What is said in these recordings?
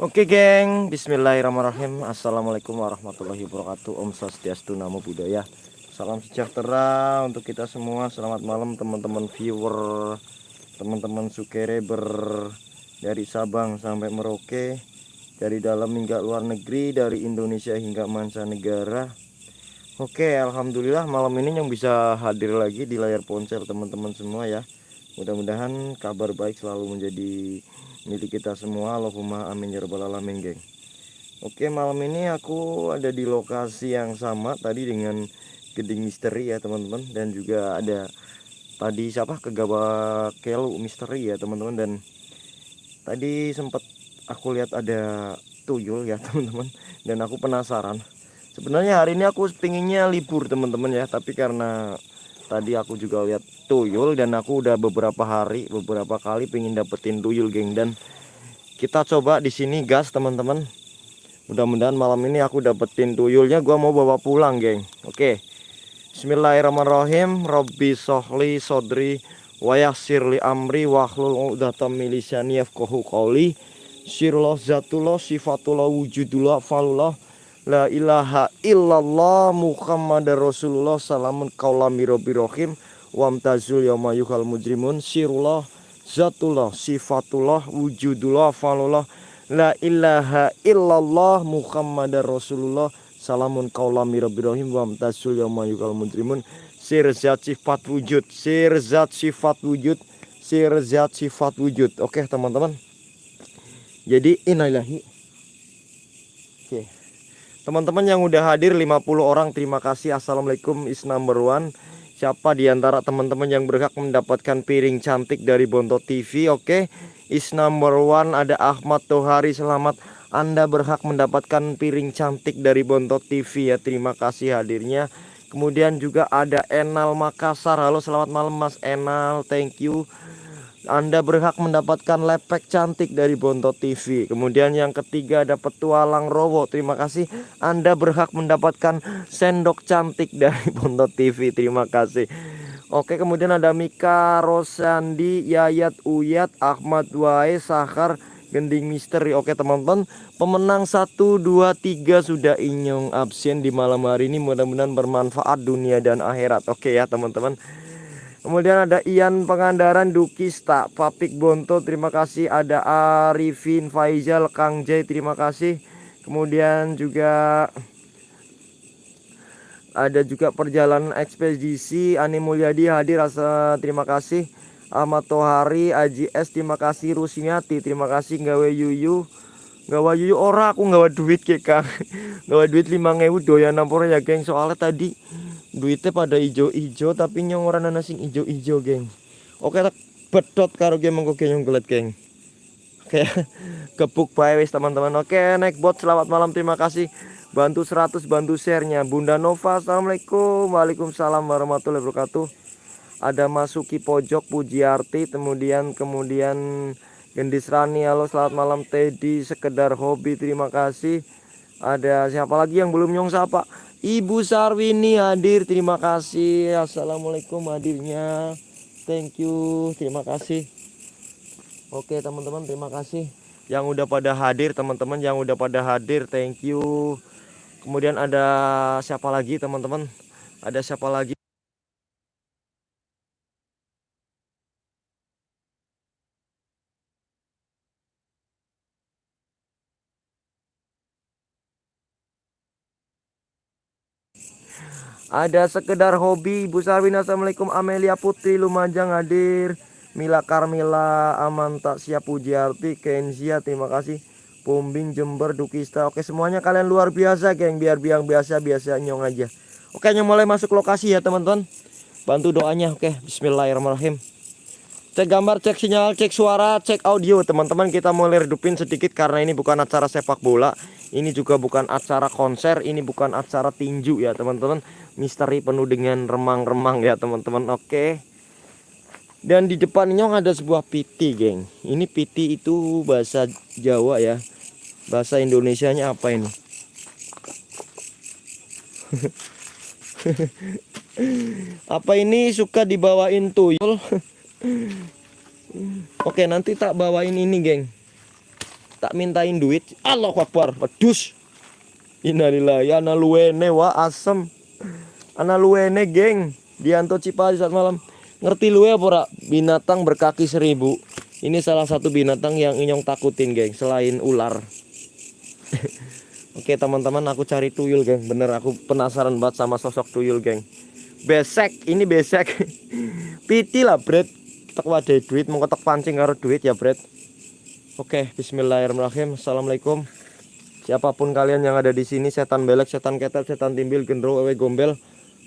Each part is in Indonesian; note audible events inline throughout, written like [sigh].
Oke geng, bismillahirrahmanirrahim. Assalamualaikum warahmatullahi wabarakatuh. Om Swastiastu Namo Buddhaya. Salam sejahtera untuk kita semua. Selamat malam teman-teman viewer Teman-teman sukereber Dari Sabang sampai Merauke Dari dalam hingga luar negeri Dari Indonesia hingga mancanegara. Oke Alhamdulillah malam ini yang bisa hadir lagi di layar ponsel teman-teman semua ya. Mudah-mudahan kabar baik selalu menjadi milik kita semua Allahumma amin ya rabbal geng. Oke malam ini aku ada di lokasi yang sama tadi dengan geding misteri ya teman-teman. Dan juga ada tadi siapa? Kegawa kelu misteri ya teman-teman. Dan tadi sempat aku lihat ada tuyul ya [laughs] teman-teman. Dan aku penasaran. Sebenarnya hari ini aku pinginnya libur teman-teman ya. Tapi karena tadi aku juga lihat tuyul dan aku udah beberapa hari beberapa kali pengen dapetin tuyul geng. Dan kita coba di sini gas teman-teman. Mudah-mudahan malam ini aku dapetin tuyulnya. Gua mau bawa pulang geng. Oke. Bismillahirrahmanirrahim. Robbi sohli sodri wayasirli amri wahlul udatam milisani yafkohu qawli. Sirullah zatullah sifatullah wujudullah falullah La ilaha illallah Muhammad Rasulullah Salamun kaulami robbi rohim Wamtazul yamayuhal mujrimun Sirullah Zatullah Sifatullah Wujudullah Falullah. La ilaha illallah Muhammad Rasulullah Salamun kaulami robbi rohim Wamtazul yamayuhal mujrimun. Sirzat sifat wujud Sirzat sifat wujud Sirzat sifat wujud. Oke teman-teman. Jadi okay. Teman-teman yang udah hadir 50 orang terima kasih. Assalamualaikum is number one. Siapa di antara teman-teman yang berhak mendapatkan piring cantik dari Bonto TV Oke okay? is number one ada Ahmad Tohari. Selamat Anda berhak mendapatkan piring cantik dari Bonto TV ya. Terima kasih hadirnya. Kemudian juga ada Enal Makassar. Halo selamat malam Mas Enal. Thank you anda berhak mendapatkan lepek cantik dari Bonto TV. Kemudian yang ketiga ada petualang Rowo. Terima kasih. Anda berhak mendapatkan sendok cantik dari [laughs] Bonto TV. Terima kasih. Oke, kemudian ada Mika Rosandi, Yayat Uyat, Ahmad Wae, Sahar, Gending Misteri. Oke, teman-teman, pemenang 1 2 3 sudah inyong absen di malam hari ini. Mudah-mudahan bermanfaat dunia dan akhirat. Oke ya, teman-teman. Kemudian ada Ian Pengandaran Dukista Papik Bonto terima kasih. Ada Arifin Faizal Kang Jai terima kasih. Kemudian juga ada juga perjalanan ekspedisi. Ani Mulyadi hadir rasa terima kasih. Ahmad Tohari Aji S terima kasih. Rusmiati terima kasih. Gawe Yuyu Gawe Yuyu ora aku gawe duit ke Kang [laughs] gawe duit 5000 doyan nampor ya geng? Soalnya tadi duitnya pada ijo-ijo tapi nyong orang nana sing ijo-ijo geng. Oke tak bedot karo game mengko nyong gelet geng. Oke [laughs] kebuk bae wis teman-teman. Oke naik bot selamat malam terima kasih. Bantu 100 bantu sharenya. Bunda Nova Assalamualaikum. Waalaikumsalam warahmatullahi wabarakatuh. Ada Masuki Pojok Pujiarti kemudian kemudian Gendis Rani halo selamat malam Teddy. Sekedar hobi terima kasih. Ada siapa lagi yang belum nyong sapa Ibu Sarwini hadir terima kasih. Assalamualaikum hadirnya. Thank you terima kasih. Oke teman-teman terima kasih. Yang udah pada hadir teman-teman yang udah pada hadir thank you. Kemudian ada siapa lagi teman-teman? Ada siapa lagi Ada sekedar hobi. Ibu Sarwin Assalamualaikum. Amelia Putri Lumajang hadir. Mila Karmila Amanta Siap Pujiarti Kenzia terima kasih. Pumbing Jember Dukista. Oke semuanya kalian luar biasa geng. Biar biang biasa biasa nyong aja. Oke nyong mulai masuk lokasi ya teman-teman. Bantu doanya oke. Bismillahirrahmanirrahim. Cek gambar, cek sinyal, cek suara, cek audio. Teman-teman kita mulai redupin sedikit karena ini bukan acara sepak bola Ini juga bukan acara konser Ini bukan acara tinju ya teman-teman. Misteri penuh dengan remang-remang ya teman-teman. Oke. Dan di depan nyong ada sebuah piti geng. Ini piti itu bahasa Jawa ya. Bahasa Indonesia nya apa ini? [laughs] Apa ini suka dibawain tuyul? [laughs] Oke nanti tak bawain ini geng tak mintain duit. Allah Akbar. Pedus Innalillahi ana luwene wa asem. Ana luwene geng. Dianto Cipali saat malam. Ngerti luwe apa ora binatang berkaki seribu. Ini salah satu binatang yang inyong takutin geng. Selain ular. [laughs] Oke teman-teman aku cari tuyul geng. Bener aku penasaran banget sama sosok tuyul geng. Besek. Ini besek. [laughs] Piti lah bread Tak wadah duit. Mau ketok pancing karo duit ya bread Oke bismillahirrahmanirrahim. Assalamualaikum. Siapa pun kalian yang ada di sini Setan belek, setan ketel, setan timbil, gendro, wewe gombel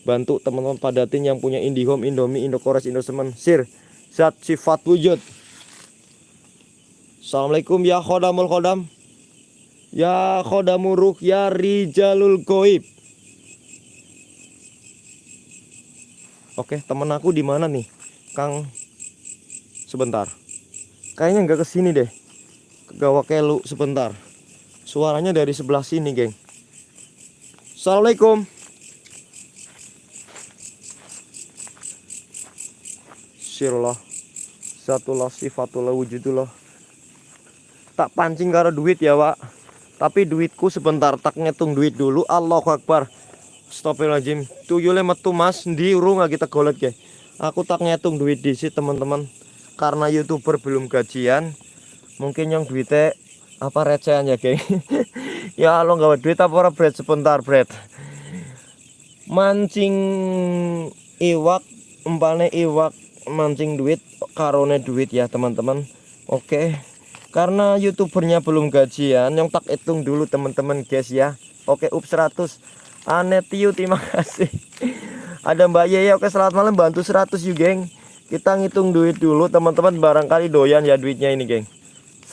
Bantu teman-teman padatin yang punya Indihome, Indomie, Indokores, Indosemen. Sir, zat sifat wujud. Assalamualaikum ya khodamul khodam. Ya khodamuruk ya rijalul goib. Oke temen aku di mana nih? Kang Sebentar. Kayaknya nggak ke sini deh Gawakelu sebentar. Suaranya dari sebelah sini geng. Assalamualaikum. Sirullah. Satullah sifatullah wujudullah. Tak pancing karo duit ya pak tapi duitku sebentar tak ngitung duit dulu. Allahu Akbar. Astagfirullahaladzim. Tuyulnya metu mas. Di urung kita golet ke aku tak ngitung duit di sini teman-teman. Karena youtuber belum gajian mungkin yang duitnya apa recehan ya geng? [laughs] Ya lo nggak duit apa orang bread sebentar bread mancing iwak umpane iwak mancing duit karone duit ya teman-teman. Oke. Karena youtubernya belum gajian yang tak hitung dulu teman-teman guys ya. Oke up 100 anetiu terima kasih. [laughs] Ada mbak Yaya oke selamat malam bantu 100 yuk geng. Kita ngitung duit dulu teman-teman barangkali doyan ya duitnya ini geng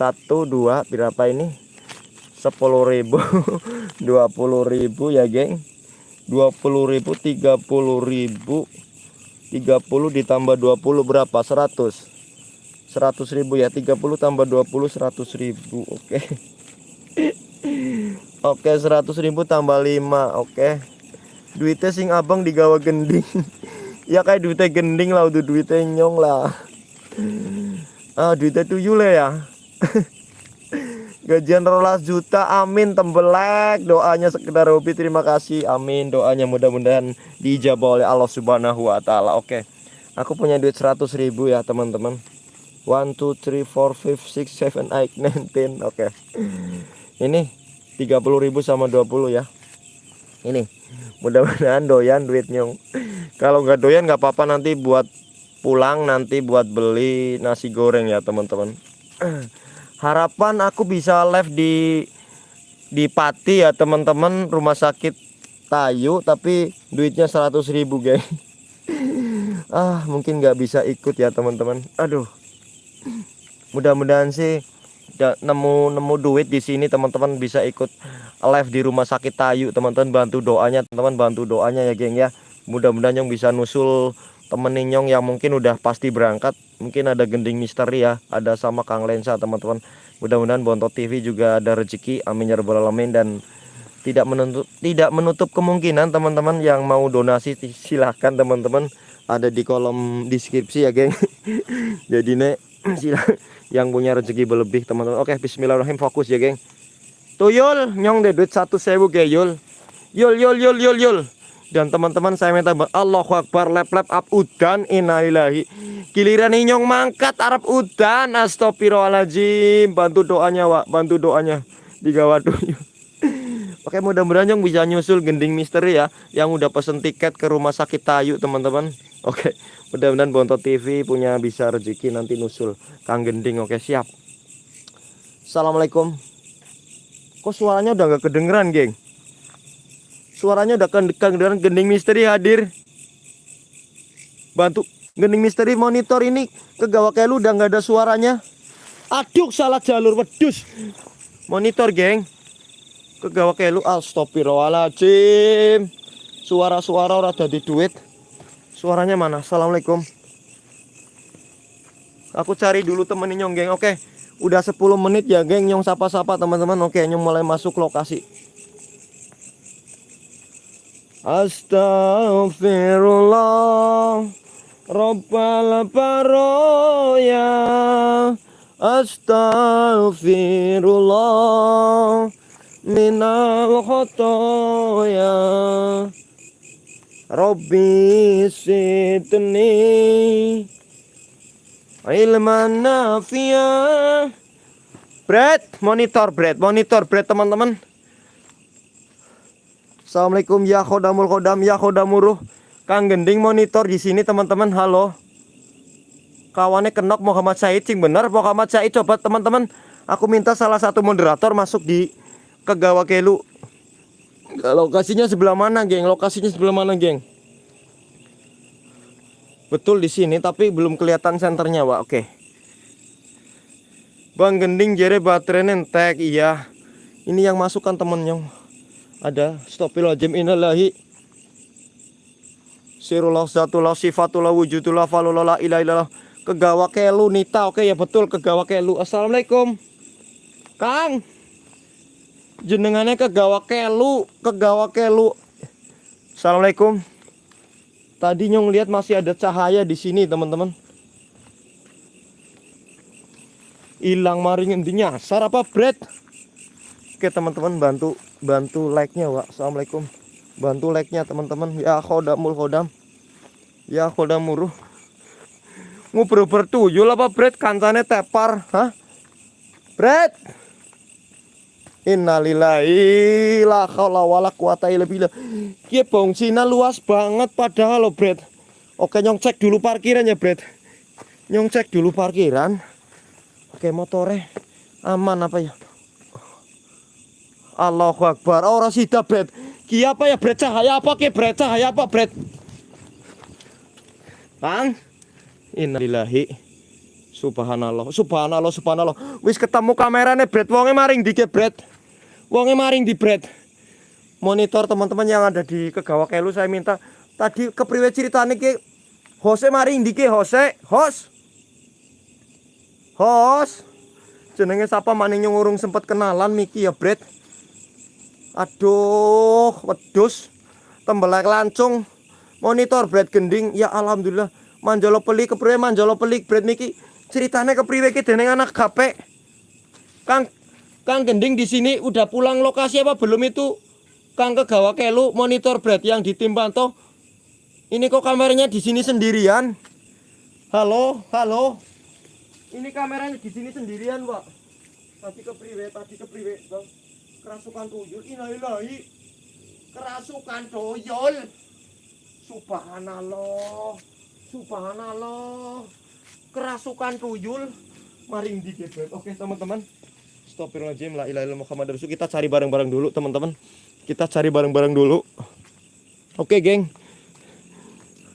satu dua berapa ini? 10 ribu [laughs] 20 ribu ya geng. 20 ribu 30 ribu. 30 ditambah 20 berapa? 100 100.000 ya 30 tambah 20 100.000 oke. [laughs] Oke 100.000 tambah 5 oke. Duitnya sing abang digawa gending. [laughs] Ya kayak duitnya gending lah udah duitnya nyong lah. Ah duitnya tuyul ya [laughs] gajian rolas juta amin tembelek. Doanya sekedar hobi terima kasih. Amin doanya mudah-mudahan dijabah oleh Allah subhanahu wa ta'ala. Oke aku punya duit 100 ribu ya teman-teman. 1 2 3 4 5 6 7 8 9 10 oke. Ini 30.000 sama 20 ya. Ini mudah-mudahan doyan duitnya. Kalau nggak doyan nggak apa-apa. Nanti buat pulang nanti buat beli nasi goreng ya teman-teman [clears throat] harapan aku bisa live di di Pati ya teman-teman. Rumah sakit Tayu tapi duitnya 100.000 guys [laughs] ah mungkin nggak bisa ikut ya teman-teman. Aduh. Mudah-mudahan sih nemu nemu duit di sini teman-teman bisa ikut live di rumah sakit Tayu teman-teman. Bantu doanya teman-teman bantu doanya ya geng ya. Mudah-mudahan yang bisa nusul temen Nyong yang mungkin udah pasti berangkat. Mungkin ada gending misteri ya ada sama Kang Lensa teman-teman. Mudah-mudahan Bontot TV juga ada rezeki. Amin ya rabbal alamin. Dan tidak menutup tidak menutup kemungkinan teman-teman yang mau donasi silahkan teman-teman. Ada di kolom deskripsi ya geng. [laughs] Jadi nek [clears throat] yang punya rezeki berlebih teman-teman. Oke bismillahirrahmanirrahim. Fokus ya geng. Tuyul nyong deh duit satu sewu ge yul. Yul yul yul yul yul dan teman-teman saya minta Allahu Akbar lep lep up udan innalillahi. Giliran nyong mangkat Arab udan. Astagfirullahaladzim. Bantu doanya Wak. Bantu doanya. Digawa tuyul [laughs] Oke mudah-mudahan yang bisa nyusul gending misteri ya. Yang udah pesen tiket ke rumah sakit Tayu teman-teman. Oke mudah-mudahan Bonto TV punya bisa rezeki nanti nusul Kang Gending oke siap. Assalamualaikum. Kok suaranya udah gak kedengeran geng Suaranya udah kedengeran gending misteri hadir. Bantu. Gending misteri monitor ini. Ke lu udah gak ada suaranya. Aduh salah jalur wedus. Monitor geng. Kegawa kelu astagfirullahaladzim. Suara-suara ora di duit. Suaranya mana? Assalamualaikum. Aku cari dulu temen nyong geng. Oke. Udah 10 menit ya geng. Nyong sapa-sapa teman-teman. Oke nyong mulai masuk lokasi Astagfirullah Rabbal baroya Astaghfirullah minal khotoya. Rabbi sidni ilman nafiah Bread, monitor bread, monitor bread teman-teman Assalamualaikum ya khodamul khodam ya khodamuruh Kang Gending monitor di sini teman-teman. Halo. Kawannya kenok Muhammad Said sing bener Muhammad Said? Coba teman-teman. Aku minta salah satu moderator masuk di Kegawa Kelu. Lokasinya sebelah mana geng? Lokasinya sebelah mana geng? Betul di sini tapi belum kelihatan senternya Wak. Oke. Bang Gending jere baterai nentek iya. Ini yang masukkan temennya ada stopilojim inalahi Sirullah zatullah sifatullah wujudullah falullah la ilaha illallah Kegawa Kelu Nita. Oke ya betul Kegawa Kelu. Assalamualaikum. Kang. Jenengannya Kegawa Kelu, Kegawa Kelu. Assalamualaikum. Tadi nyong lihat masih ada cahaya di sini, teman-teman. Hilang maring intinya. Sar apa bread? Oke, teman-teman bantu bantu like-nya, Wak. Assalamualaikum. Bantu like-nya, teman-teman. Ya khodamul khodam. Ya khodamuruh ngobrol bertuyul apa Bret kancane tepar hah Bret Innalillahi la haula wala quwata illa billah. Ki Cina luas banget padahal lo Bret. Oke nyong cek dulu parkiran ya Bret. Nyong cek dulu parkiran. Oke motore aman apa ya? Allahu Akbar. Orang sida Bret. Ki apa ya Bret? Cahaya apa ki Bret? Cahaya apa Bret? Bang. Innalillahi. Subhanallah. Subhanallah Subhanallah. Wis ketemu kameranya Bret. Wonge maring di Bret? Wonge maring di Bret? Monitor teman-teman yang ada di Kegawa Kelu saya minta. Tadi kepriwe ceritanya ke Hose maring di Hose? Hos? Hos? Jenenge siapa maning ngurung sempat kenalan Miki ya Bret Aduh Wedus Tembelak lancung. Monitor Bret gending. Ya Alhamdulillah. Manjolo pelik kepriwe manjolo pelik bread niki ceritanya kepriwe ki dening anak gape Kang Kang Gending di sini udah pulang lokasi apa belum itu? Kang Kegawa Kelu monitor bread yang ditimpa toh. Ini kok kameranya di sini sendirian? Halo halo. Ini kameranya di sini sendirian Pak. Tadi kepriwe tadi kepriwe bang kerasukan tuyul inahilahi kerasukan tuyul subhanallah Subhanallah. Kerasukan tuyul maring di. Oke, teman-teman. Astagfirullahaladzim la ilaha Muhammad Rasul. Kita cari bareng-bareng dulu, teman-teman. Kita cari bareng-bareng dulu. Oke, geng.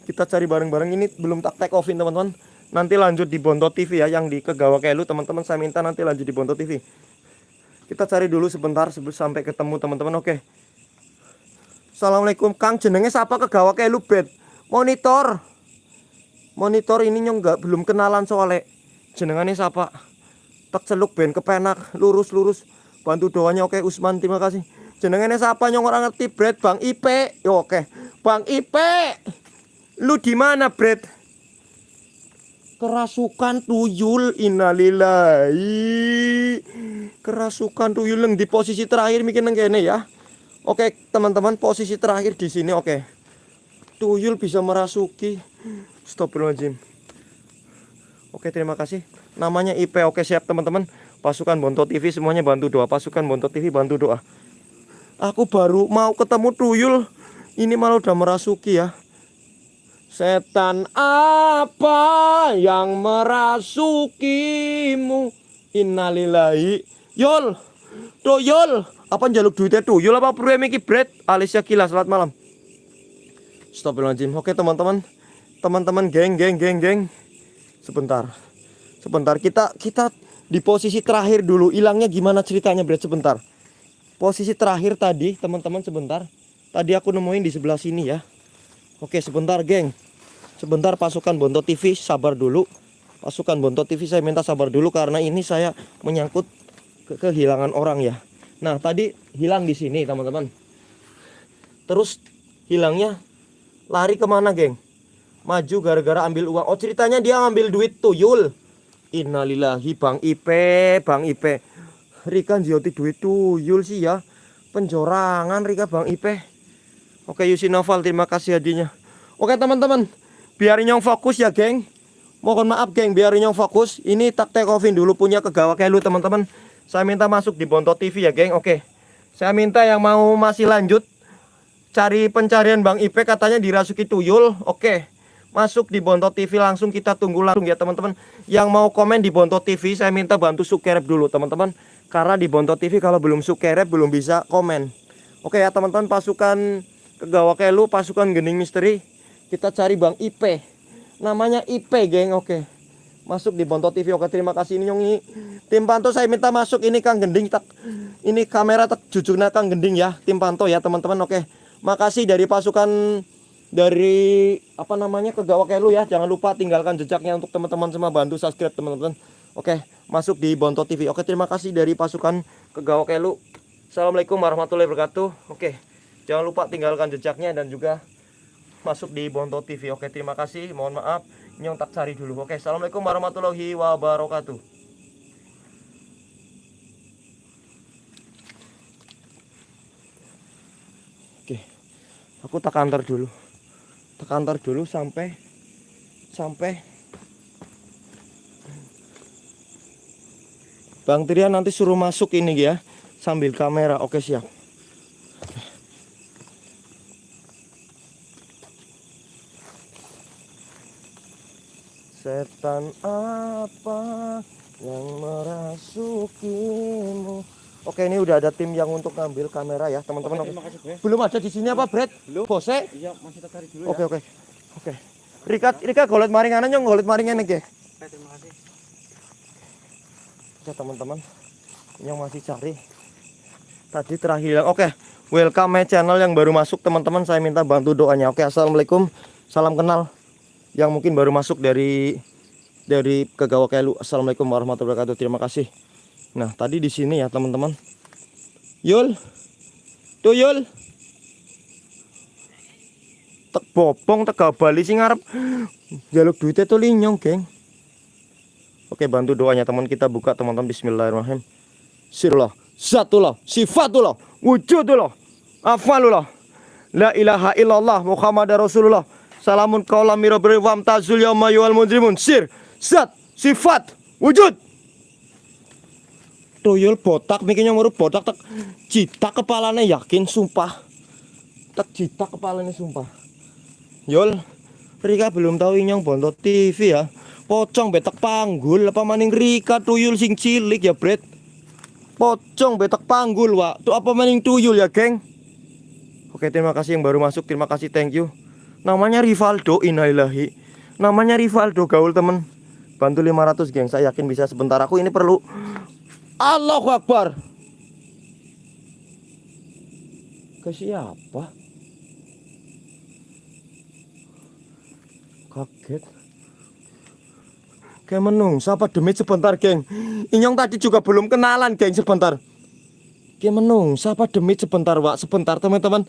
Kita cari bareng-bareng ini belum tak take offin, teman-teman. Nanti lanjut di Bonto TV ya yang di Kegawa Kelu, teman-teman. Saya minta nanti lanjut di Bonto TV. Kita cari dulu sebentar sampai ketemu, teman-teman. Oke. Assalamualaikum Kang. Jenenge siapa Kegawa Kelu bed monitor. Monitor ini nyong nggak belum kenalan soalnya. Jenengannya siapa? Tak celuk ben. Kepenak lurus lurus. Bantu doanya oke Usman. Terima kasih. Jenengannya siapa nyong? Orang ngerti bread Bang Ipe. Oke. Bang Ipe. Lu di mana bread kerasukan tuyul innalillahi. Kerasukan tuyul yang di posisi terakhir mungkin neng ya. Oke teman-teman posisi terakhir di sini oke. Tuyul bisa merasuki. Astagfirullahaladzim. Oke terima kasih. Namanya IP Oke siap teman-teman. Pasukan Bonto TV semuanya bantu doa. Pasukan Bonto TV bantu doa. Aku baru mau ketemu tuyul. Ini malah udah merasuki ya Setan apa yang merasukimu? Innalillahi. Yol Tuyul Apa jaluk duitnya tuyul apa perlu yang bread Alicia Kila selamat malam. Astagfirullahaladzim. Oke teman-teman. Teman-teman geng geng geng geng. Sebentar. Sebentar. Kita kita di posisi terakhir dulu. Hilangnya gimana ceritanya Brad? Sebentar. Posisi terakhir tadi teman-teman sebentar. Tadi aku nemuin di sebelah sini ya oke sebentar geng. Sebentar pasukan Bonto TV sabar dulu. Pasukan Bonto TV saya minta sabar dulu karena ini saya menyangkut ke kehilangan orang ya. Nah tadi hilang di sini teman-teman. Terus hilangnya lari ke mana geng? Maju gara-gara ambil uang. Oh ceritanya dia ngambil duit tuyul. Innalillahi Bang Ipe, Bang Ipe. Rika njoti duit tuyul sih ya. Penjorangan Rika Bang Ipe. Oke Yusi Noval terima kasih hadiahnya. Oke teman-teman, biar Inyong fokus ya geng. Mohon maaf geng, biar Inyong fokus. Ini tak take offin dulu punya kegawa kelu teman-teman. Saya minta masuk di Bonto TV ya geng. Oke. Saya minta yang mau masih lanjut cari pencarian Bang Ipe katanya dirasuki tuyul. Oke. Masuk di Bonto TV langsung kita tunggu langsung ya teman-teman. Yang mau komen di Bonto TV saya minta bantu subscribe dulu teman-teman. Karena di Bonto TV kalau belum subscribe belum bisa komen. Oke ya teman-teman pasukan Kegawa Kelu pasukan Gening Misteri. Kita cari Bang Ipe. Namanya Ipe geng. Oke. Masuk di Bonto TV. Oke terima kasih ini nyongi. Tim Panto saya minta masuk ini Kang Gending tak ini kamera tak jujurnya Kang Gending ya. Tim Panto ya teman-teman. Oke. Makasih dari pasukan dari apa namanya Kegawa Kelu ya. Jangan lupa tinggalkan jejaknya untuk teman-teman semua bantu subscribe teman-teman. Oke, masuk di Bonto TV. Oke, terima kasih dari pasukan Kegawa Kelu. Assalamualaikum warahmatullahi wabarakatuh. Oke, jangan lupa tinggalkan jejaknya dan juga masuk di Bonto TV. Oke, terima kasih. Mohon maaf, nyong tak cari dulu. Oke, assalamualaikum warahmatullahi wabarakatuh. Oke, aku tak kantor dulu. Tak kantor dulu sampai sampai Bang Trian nanti suruh masuk ini ya sambil kamera. Oke siap. Setan apa yang merasukimu? Oke ini udah ada tim yang untuk ngambil kamera ya teman-teman. Oke, terima kasih, Bre. Belum ada di sini apa Brad? Belum. Bose? Iya, masih cari dulu Oke ya. oke oke. Rika Rika golet maringanan nyong golet maringan ya. Oke, terima kasih. Ya teman-teman yang masih cari tadi terakhir oke welcome my channel yang baru masuk teman-teman saya minta bantu doanya oke assalamualaikum salam kenal yang mungkin baru masuk dari dari kegawa kelu. Assalamualaikum warahmatullahi wabarakatuh. Terima kasih. Nah tadi di sini ya teman-teman. Yul? Tuh Yul? Tek bopong tek bali sing ngarep. Jaluk duitnya tuh linyong geng. Oke bantu doanya teman. Kita buka teman-teman. Bismillahirrahmanirrahim. Sirullah Zatullah Sifatullah Wujudullah Afalullah. La ilaha illallah Muhammad Rasulullah Salamun kaulam mirabri wam tazul yawma yuwal mujrimun. Sir Zat Sifat Wujud. Tuyul botak mikirnya ngurut botak tak Cita kepalanya yakin sumpah. Tak cita kepalanya sumpah. Yul Rika belum tahu inyong bontot TV ya. Pocong betak panggul apa maning Rika tuyul sing cilik ya Bret? Pocong betak panggul wa tuh apa maning tuyul ya geng? Oke terima kasih yang baru masuk. Terima kasih thank you namanya Rivaldo inailahi namanya Rivaldo gaul temen. Bantu 500 geng. Saya yakin bisa sebentar. Aku ini perlu Allahu Akbar. Ke siapa? Kaget. Kayak menungsa apa demit sebentar geng? Inyong tadi juga belum kenalan geng sebentar. Kayak menungsa apa demit sebentar wak? Sebentar teman-teman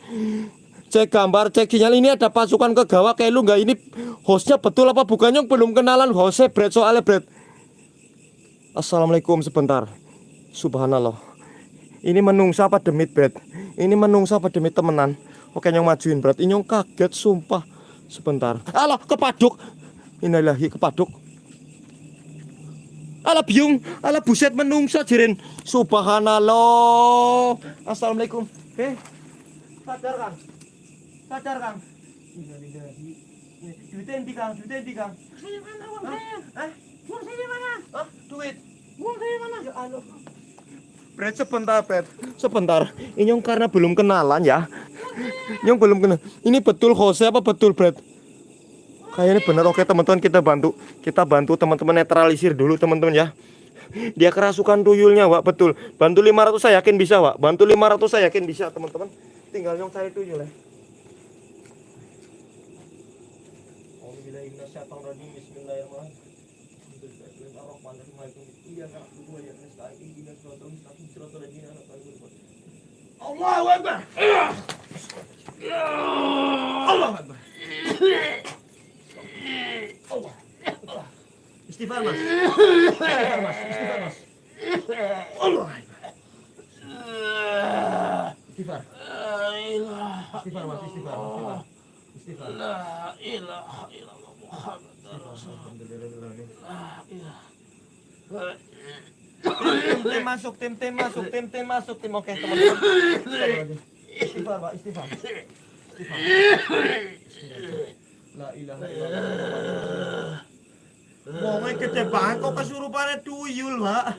Cek gambar cek sinyal. Ini ada pasukan kegawa kayak lu nggak? Ini hostnya betul apa bukan Nyong belum kenalan. Hostnya Brad soalnya Brad. Assalamualaikum sebentar. Subhanallah. Ini menungsa apa demit Brad? Ini menungsa apa demit temenan? Oke Nyong majuin Brad. Inyong kaget sumpah. Sebentar. Alah kepaduk. Inilahi kepaduk. Ala biung, ala buset menungsa jirin. Subhanallah. Assalamualaikum. Heh. Sadar Kang. Sadar Kang. Duitnya endi Kang? Duitnya endi Kang? Saya mana uang Hah? saya? Eh? Uang saya mana? Hah? Duit. Uang saya mana? Ya Allah. Bret sebentar, Bret. Sebentar. Ini yang karena belum kenalan ya. Yang belum kenal. Ini betul Jose apa betul, Bret? Kayaknya benar oke teman-teman kita bantu kita bantu teman-teman netralisir dulu teman-teman ya. Dia kerasukan tuyulnya, Wak, betul. Bantu 500 saya yakin bisa, Wak. Bantu 500 saya yakin bisa, teman-teman. Tinggal yang cari tuyul ya. Allahu Akbar. Akbar. Istighfar mas. Istighfar mas. Istighfar mas. Allah. Istighfar. Istighfar mas. Istighfar. Istighfar. Istighfar. La ilaha illallah Muhammad Tim tim masuk, tim tim masuk, tim tim masuk, tim oke teman-teman. Istighfar pak, istighfar. Istighfar. La ilaha illallah. Wongnya gede banget kok kesurupannya tuyul pak.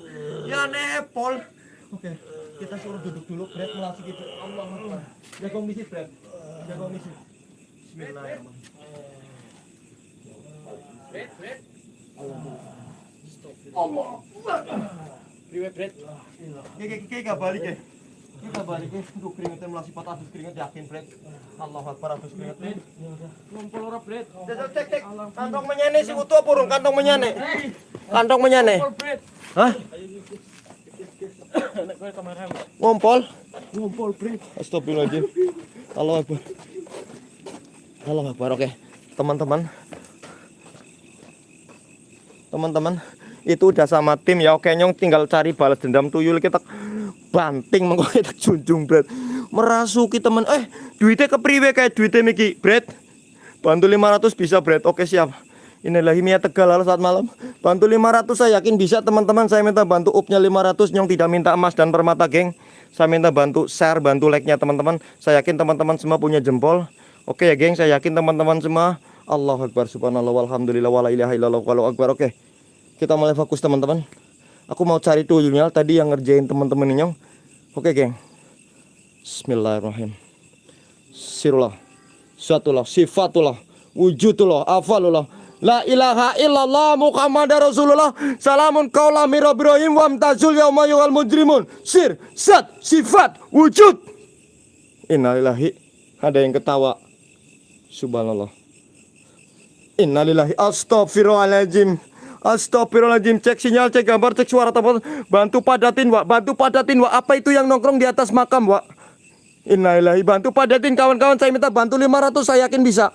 Ya nepol. Oke, kita suruh duduk dulu, Brad melasik itu. Allah Akbar. Jaga komisi, Brad. Jaga komisi. Bismillahirrahmanirrahim. Allah. Priwe Bret Kayak kayak gak balik ya. Kayak gak balik ya. Duh keringetnya melasik patah keringet yakin, Brad. Allah Akbar habis keringet. Ngumpul ora Bret cek cek. Kantong menyane si utuh apa urung kantong menyane? Kantong menyane. Bret Hah? Ngompol? Ngumpul Bret Astagfirullahaladzim. Allah Akbar. Allah Akbar. Oke, teman-teman. Teman-teman, itu udah sama tim ya. Oke, nyong tinggal cari balas dendam tuyul kita banting mengko kita junjung berat. Merasuki teman. Eh, duitnya kepriwe kayak duitnya Miki, Bret. Bantu 500 bisa, Bret. Oke, siap. Inilah Himia Tegal halo saat malam. Bantu 500 saya yakin bisa teman-teman. Saya minta bantu upnya 500 nyong tidak minta emas dan permata, geng. Saya minta bantu share, bantu like-nya teman-teman. Saya yakin teman-teman semua punya jempol. Oke ya, geng. Saya yakin teman-teman semua Allahu Akbar subhanallah walhamdulillah wala ilaha illallah walau akbar. Oke. Kita mulai fokus teman-teman. Aku mau cari tuyulnya tadi yang ngerjain teman-teman ini. Oke, geng. Bismillahirrahmanirrahim. Sirullah. Suatullah, sifatullah, wujudullah, afalullah. La ilaha illallah Muhammad Rasulullah Salamun kaulah mirabirohim Wamtazul yauma yuhal mujrimun Sir, sat, sifat, wujud Innalillahi Ada yang ketawa Subhanallah Innalillahi Astaghfirullahaladzim Astaghfirullahaladzim Cek sinyal, cek gambar, cek suara teman Bantu padatin wak, bantu padatin wak. Apa itu yang nongkrong di atas makam wak? Innalillahi Bantu padatin kawan-kawan. Saya minta bantu 500 saya yakin bisa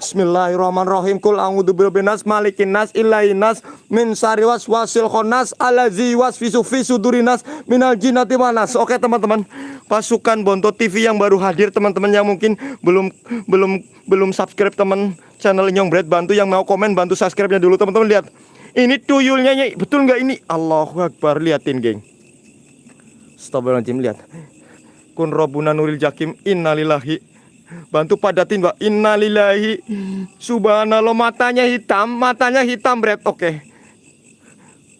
Bismillahirrahmanirrahim Kul a'udzu birabbin nas malikin nas ilahin nas min syarri waswasil khannas allazi wasfisu fi sudurin nas minal jinnati wan nas. Oke teman-teman, pasukan Bonto TV yang baru hadir teman-teman yang mungkin belum belum belum subscribe teman channel Nyong Bread bantu yang mau komen bantu subscribe-nya dulu teman-teman lihat. Ini tuyulnya Nyai. betul nggak ini? Allahu Akbar liatin geng. Astagfirullahaladzim lihat. Kun robuna nuril jakim innalillahi Bantu padatin Mbak. Innalillahi. Subhanallah. Matanya hitam Matanya hitam Bret Oke.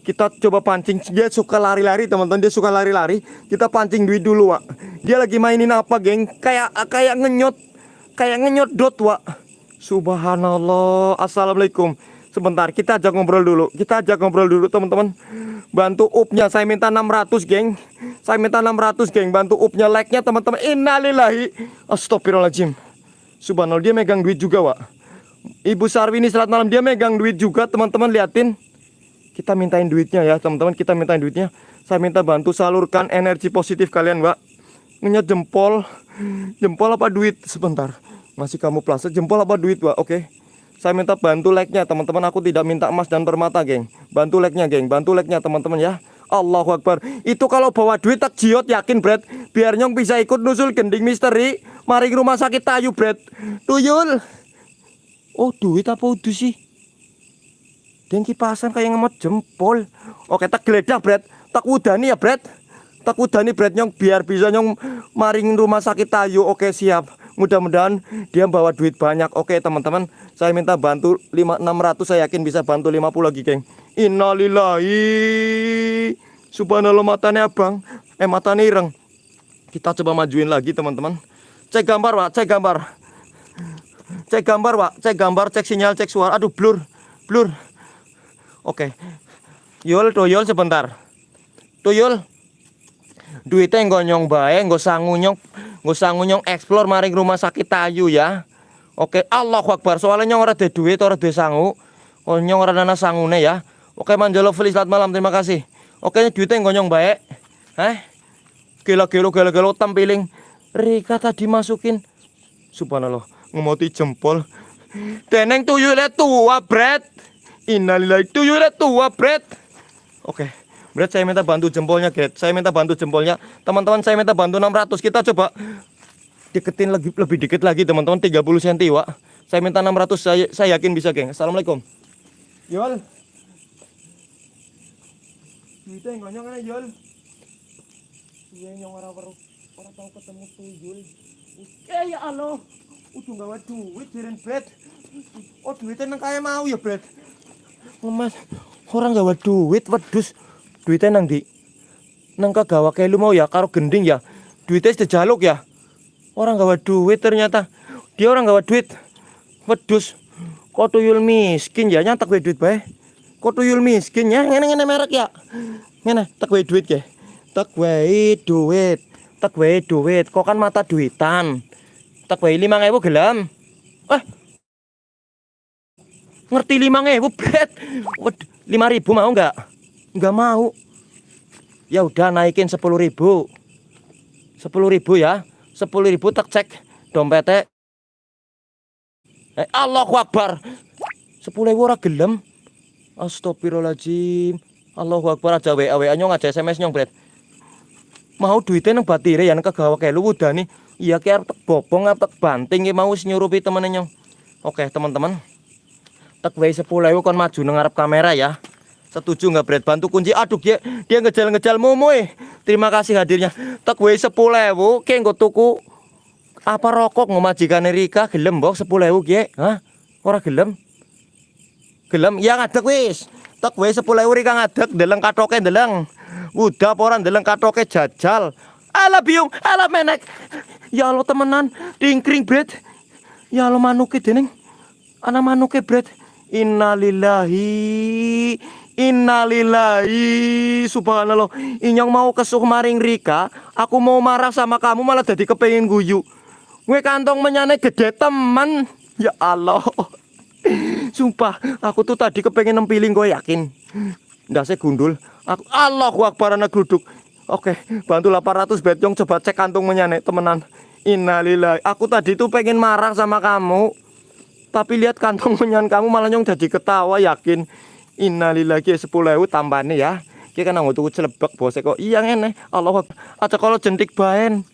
Kita coba pancing. Dia suka lari-lari teman-teman. Dia suka lari-lari. Kita pancing duit dulu Wak. Dia lagi mainin apa geng? Kayak kayak ngenyot. Kayak ngenyot dot Wak. Subhanallah. Assalamualaikum Sebentar kita ajak ngobrol dulu. Kita ajak ngobrol dulu teman-teman. Bantu upnya saya minta 600 geng. Saya minta 600 geng. Bantu upnya like-nya teman-teman. Innalillahi. Astagfirullahaladzim. Subhanallah dia megang duit juga Wak. Ibu Sarwini selamat malam. Dia megang duit juga teman-teman liatin. Kita mintain duitnya ya teman-teman. Kita mintain duitnya. Saya minta bantu salurkan energi positif kalian Wak. Ngenyat jempol. Jempol apa duit? Sebentar. Masih kamu plus Jempol apa duit Wak? Oke saya minta bantu like-nya teman-teman. Aku tidak minta emas dan permata geng. Bantu like-nya geng. Bantu like-nya teman-teman ya. Allahu Akbar. Itu kalau bawa duit tak jiot yakin Brad Biar nyong bisa ikut nusul gending misteri. Mari ke rumah sakit tayu Brad Tuyul. Oh duit apa udah sih? Deng kipasan kayak ngemot jempol. Oke tak geledah Brad Tak udani ya Brad Tak udani Brad nyong. Biar bisa nyong maring rumah sakit tayu. Oke siap Mudah-mudahan dia bawa duit banyak. Oke teman-teman Saya minta bantu 5, 600 Saya yakin bisa bantu 50 lagi geng. Innalillahi. Subhanallah matanya abang. Eh matanya ireng. Kita coba majuin lagi teman-teman. Cek gambar pak Cek gambar. Cek gambar pak Cek gambar Cek sinyal Cek suara. Aduh blur Blur. Oke. Yul tuyul sebentar. Tuyul duitnya nggak nyong bae nggak sangu nyong nggak sangu nyong explore maring rumah sakit tayu ya. Oke Allah Akbar. Soalnya nyong ora duit ora ada sangu. Oh nyong ora dana sangune ya. Oke manjalo Feli selamat malam. Terima kasih. Oke duitnya nggak nyong bae eh gila gila gila gila tampiling Rika tadi masukin. Subhanallah ngemoti jempol. Teneng tuyulnya tua Brad. Innalillahi tuyulnya tua Bret Oke Bret saya minta bantu jempolnya Gret Saya minta bantu jempolnya. Teman-teman saya minta bantu 600 Kita coba Deketin lebih, lebih dikit lagi teman-teman. 30 cm Wak. Saya minta 600 saya, saya yakin bisa geng. Assalamualaikum. Yol. Duitnya yang ganyang kan Yol? Iya yang orang-orang Orang tahu ketemu tuyul Eh ya Allah. Udah gawe duit jiren Bret Oh duitnya nang kaya mau ya Bret Lemas. Orang gawe duit wedus Duitnya nang di Nang kagawa kayak lu mau ya Karo gending ya. Duitnya sudah jaluk ya. Orang gawe duit ternyata. Dia orang gawe duit. Wedus Kok tuyul miskin ya Nyantak gue duit bae. Kok tuyul miskin ya Ngene ngene merek ya. Ngene tak gue duit ya Tak gue duit Tak gue duit Kok kan mata duitan. Tak gue lima ngewu gelam Eh Ngerti lima ngewu bet Lima ribu mau nggak? Nggak mau Ya udah naikin sepuluh ribu Sepuluh ribu ya Sepuluh ribu tak cek dompetnya Eh, Allahu Akbar. Sepuluh ewu ora gelem. Astagfirullahaladzim. Allahu Akbar aja WA WA nyong aja SMS nyong bret. Mau duitnya nang batire ya kegawa kayak lu udah nih. Iya kayak tek bobong tek banting ya mau nyurupi temen nyong. Oke teman-teman. Tek wae sepuluh ewu kon maju nang ngarep kamera ya. Setuju nggak Bret? Bantu kunci. Aduh dia dia ngejal-ngejal mumoy. Terima kasih hadirnya. Tak wae sepuluh ewu. Kayak nggo tuku. Apa rokok ngemajikan Rika gelem mbok sepuluh ewu kie hah? Ora gelem? Gelem? Ya ngadek wis. Tak wis sepuluh ewu Rika ngadek deleng katoke deleng udah poran deleng katoke jajal. Ala biung. Ala menek. Ya Allah temenan. Dingkring bret ya Allah manuke dening. Ana manuke bret innalillahi Innalillahi subhanallah Inyong mau kesuh maring Rika Aku mau marah sama kamu malah jadi kepengen guyu Gue kantong menyane gede teman. Ya Allah. [laughs] Sumpah, aku tuh tadi kepengen nempiling gue yakin. Nggak saya gundul. Aku Allahu Akbar anak gluduk. Oke, bantu 800 betong coba cek kantung menyane temenan. Innalillahi. Aku tadi tuh pengen marah sama kamu. Tapi lihat kantong [laughs] menyan kamu malah nyong jadi ketawa yakin. Innalillahi 10 ewu nih ya. Kita kan tuh celebek bos kok. Iya ngene. Allah Aja kalau jentik baen.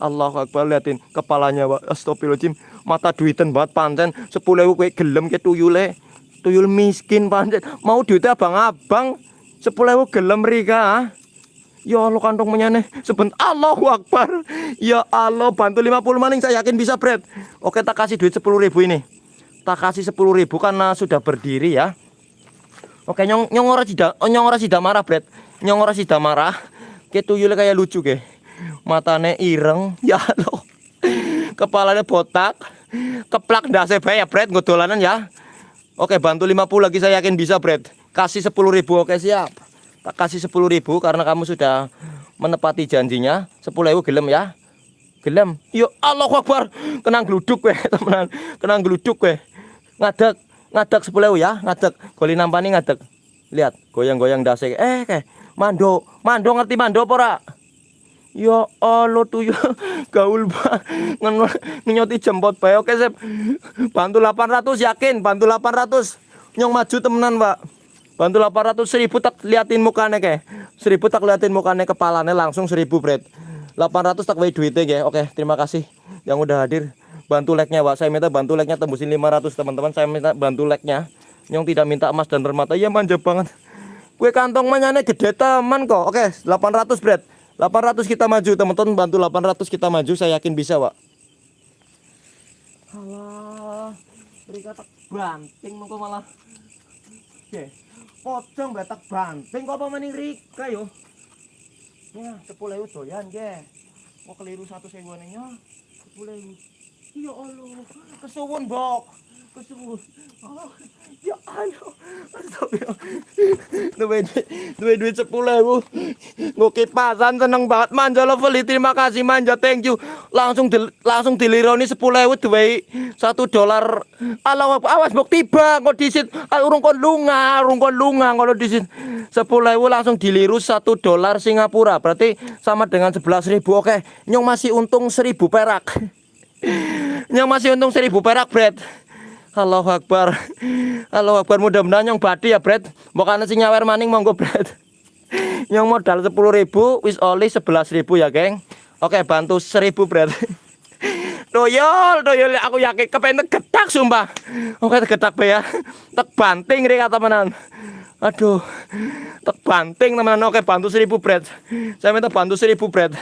Allahu Akbar liatin kepalanya Pak. Astagfirullahaladzim. Mata duiten banget panten. Sepuluh ewu kayak gelem kayak tuyule. Tuyul miskin panten. Mau duitnya abang-abang. Sepuluh ewu gelem Rika. ah. Ya Allah kantong menyane Sebentar Allahu Akbar Ya Allah bantu 50 maning saya yakin bisa Bret Oke tak kasih duit 10 ribu ini Tak kasih 10 ribu karena sudah berdiri ya Oke nyong nyong ora sida oh, nyong ora sida marah Bret. Nyong ora sida marah. Kayak tuyulnya kayak lucu ke. Matanya ireng [laughs] Ya Allah Kepalanya botak. Keplak ndase bae ya Bret dolanan ya. Oke bantu 50 lagi saya yakin bisa Bret. Kasih 10 ribu oke siap. Tak kasih 10 ribu karena kamu sudah menepati janjinya. 10 ribu gelem ya. Gelem. Yo Allah Akbar. Kenang geluduk weh [laughs] temenan. Kenang geluduk weh. Ngadek Ngadek 10 ribu ya Ngadek Goli nampani ngadek Lihat goyang-goyang dasi Eh kayak Mando. Mando ngerti mando apa ora? Ya Allah tuh [laughs] ya gaul banget ngenyoti jempot bae. Oke sip bantu 800 yakin? Bantu 800 nyong maju temenan Pak. Bantu 800 seribu tak liatin mukanya ke seribu tak liatin mukanya kepalanya langsung seribu bread 800 tak wae duitnya ke oke terima kasih yang udah hadir bantu like-nya Pak. Saya minta bantu like-nya tembusin 500 teman-teman. Saya minta bantu like-nya nyong tidak minta emas dan permata. Ya manja banget. Kue kantong manyane gede teman kok. Oke, 800 bread. 800 kita maju teman-teman. Bantu 800 kita maju saya yakin bisa Pak. Alah beri kata banting mengko malah. Oke pocong betak banting kok apa maning Rika yo. Ya 10 ewu doyan ge Kok keliru satu sewa nya 10 ewu Ya Allah kesuwun bok. Kesuwun. Oh, Ya Allah Astagfirullah Duit duit duit sepuluh ribu Gue kipasan seneng banget Manja lovely terima kasih manja thank you. Langsung di, langsung dilironi sepuluh ribu duit satu dolar. Allah awas bok tiba kok disit. Urung kon lunga urung kon lunga kalau disit. Sepuluh ribu langsung diliru satu dolar Singapura. Berarti sama dengan sebelas ribu. Oke nyong masih untung seribu perak nyong masih untung seribu perak bread Allahu Akbar. Allahu Akbar mudah-mudahan nyong badi ya, Bret. Mbok ana sing nyawer maning monggo, Bret. Nyong modal 10.000 wis oli 11.000 ya, geng. Oke, bantu 1000, Bret. Doyol, doyol aku yakin kepengen getak sumpah. Oke, getak be ya. Tek banting rek temenan. Aduh. Tek banting temenan. Oke, bantu 1000 Bret. Saya minta bantu 1000 Bret.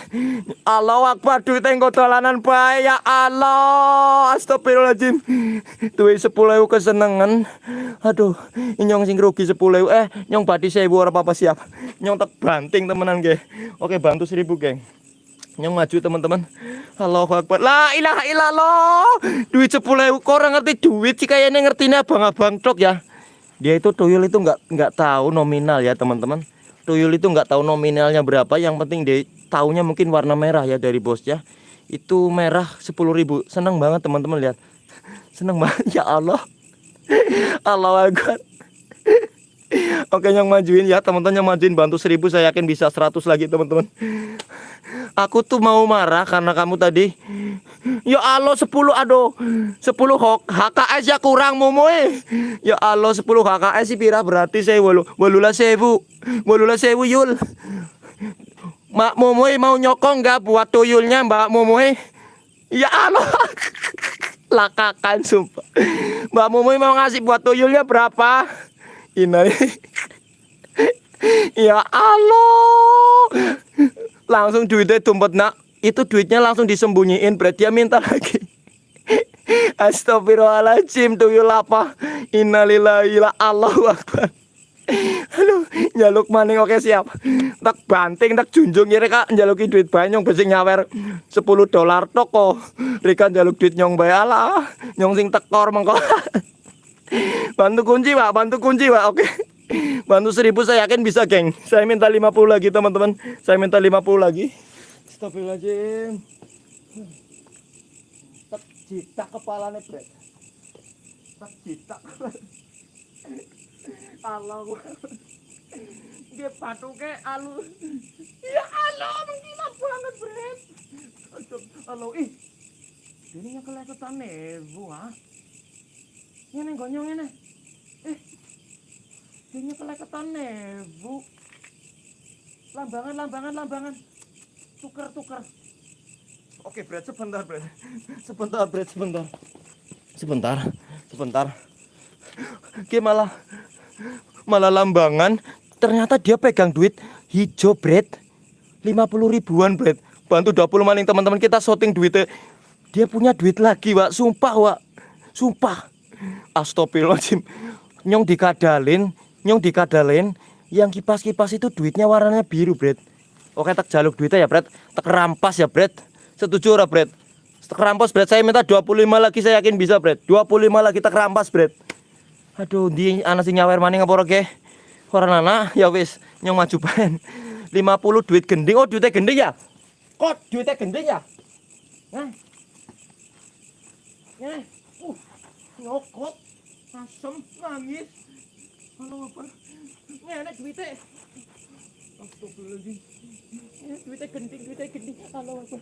Allahu Akbar duit engko dolanan bae ya Allah. Astagfirullahaladzim. Duit 10.000 kesenengan. Aduh, nyong sing rugi 10.000. Eh, nyong badi 1000 ora apa-apa siap. Nyong tek banting temenan ge. Oke, bantu 1000, geng. Nyong maju teman-teman. Allahu Akbar. La ilaha illallah. Duit 10.000 kok orang ngerti duit sih kayaknya ngertinya abang-abang tok ya. Dia itu tuyul itu nggak nggak tahu nominal ya teman-teman. Tuyul itu nggak tahu nominalnya berapa. Yang penting dia taunya mungkin warna merah ya dari bos ya. Itu merah 10.000. Seneng banget teman-teman lihat. [laughs] Seneng banget ya Allah. [laughs] Allah Akbar. [laughs] Oke yang majuin ya teman-teman yang majuin bantu 1000 saya yakin bisa 100 lagi teman-teman. Aku tuh mau marah karena kamu tadi. Ya Allah 10 aduh. 10 hok HKS ya kurang momoe Ya Allah 10 HKS sih pira berarti saya walu Walulah sewu. Walulah sewu yul. Mak momoe mau nyokong nggak buat tuyulnya mbak momoe Ya Allah. [laughs] Lakakan sumpah. Mbak momoe mau ngasih buat tuyulnya berapa? Ini. [laughs] Ya Allah langsung duitnya tumpet nak itu duitnya langsung disembunyiin berarti dia minta [laughs] lagi Astagfirullahaladzim tuyul apa Innalillahi la Allahu Akbar Aduh, jaluk maning oke siap. Tak banting, tak junjung ya reka jaluki duit bae nyong besi nyawer 10 dolar toko. Reka jaluk duit nyong bae ala. Nyong sing tekor mengko. [laughs] bantu kunci, Pak. Bantu kunci, Pak. Oke. Bantu seribu saya yakin bisa geng. Saya minta 50 lagi teman-teman. Saya minta 50 lagi. Astagfirullahaladzim. Tak jitak kepalanya bret Tak jitak. Allah Dia patuknya alu. Ya Allah menggila banget Aduh, Allah ih. Ini yang keleketan nebu ah. Ini gonyong ini Eh Ini keleketan nebu. Lambangan, lambangan, lambangan. Tuker, tuker. Oke, Brad, sebentar, Brad. Sebentar, Brad, sebentar. Sebentar, sebentar. Oke, malah malah lambangan. Ternyata dia pegang duit hijau, Brad. 50 ribuan, Brad. Bantu 20 maning teman-teman kita shooting duitnya. Dia punya duit lagi, Wak. Sumpah, Wak. Sumpah. Astagfirullahaladzim. Nyong dikadalin, nyong dikadalin yang kipas-kipas itu duitnya warnanya biru, Bret. Oke, tak jaluk duitnya ya, Bret. Tak rampas ya, Bret. Setuju ora, Bret? Tak rampas, Bret. Saya minta 25 lagi, saya yakin bisa, Bret. 25 lagi tak rampas, Bret. Aduh, di anak sing nyawer maning apa ora, ge? Ora anak, ya wis, nyong maju [laughs] pen. 50 duit gending. Oh, duitnya gending ya? Kok duitnya gending ya? Nah. Nah. Uh, nyokot. Asem, nangis. Halo apa? Ini anak duitnya. Astagfirullahaladzim. Ya, duitnya gending, duitnya gending. Halo apa?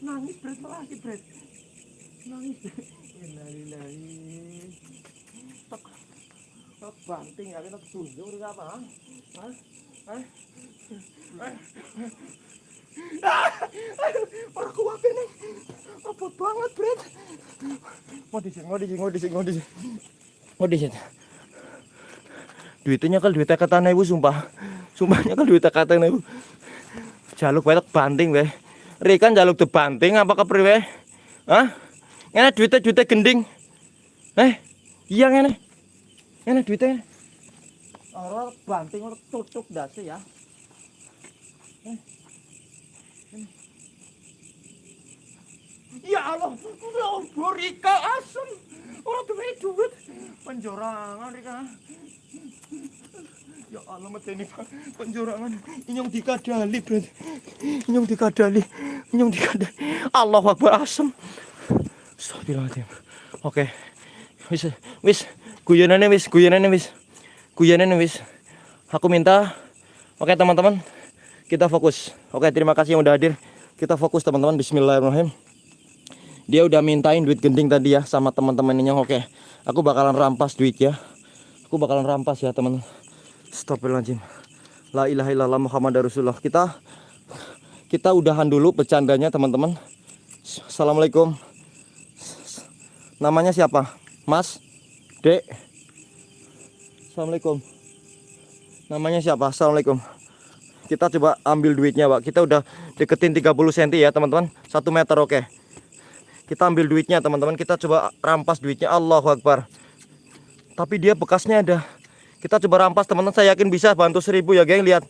Nangis berat lagi berat. Nangis. Innalillahi. Tak, tak banting ya, kita tunjuk udah apa? Hah? Hah? Hah? Orang kuat ini. Apa banget, Bret? Mau di sini, mau di sini, mau di sini, mau di sini. Mau di sini duitnya kan duitnya kata ibu sumpah. Sumpahnya kan duitnya kata ibu jaluk banyak banting weh. Rikan jaluk banting apa kepriwe ah ini duitnya duitnya gending. Eh iya ini ini duitnya orang banting orang tutup dasi ya. Eh. Ya Allah, udah Rika asem. Orang duit duit. Penjorangan Rika. Ya Allah medeni penjorangan inyong dikadali berarti. Inyong dikadali. Inyong dikadali. Allah Akbar asem. Astagfirullahaladzim. Oke. Wis wis guyonane wis guyonane wis. Guyonane wis. Aku minta Oke teman-teman, kita fokus. Oke, terima kasih yang udah hadir. Kita fokus teman-teman. Bismillahirrahmanirrahim. Dia udah mintain duit gending tadi ya sama teman-temannya. Oke, aku bakalan rampas duit ya. Aku bakalan rampas ya teman. Astagfirullahaladzim. La ilaha illallah Muhammad Rasulullah. Kita kita udahan dulu bercandanya teman-teman. Assalamualaikum. Namanya siapa? Mas? Dek? Assalamualaikum. Namanya siapa? Assalamualaikum. Kita coba ambil duitnya, Pak. Kita udah deketin 30 cm ya, teman-teman. 1 meter oke. Kita ambil duitnya, teman-teman. Kita coba rampas duitnya. Allahu Akbar. Tapi dia bekasnya ada. Kita coba rampas, teman-teman. Saya yakin bisa bantu seribu ya, geng. Lihat.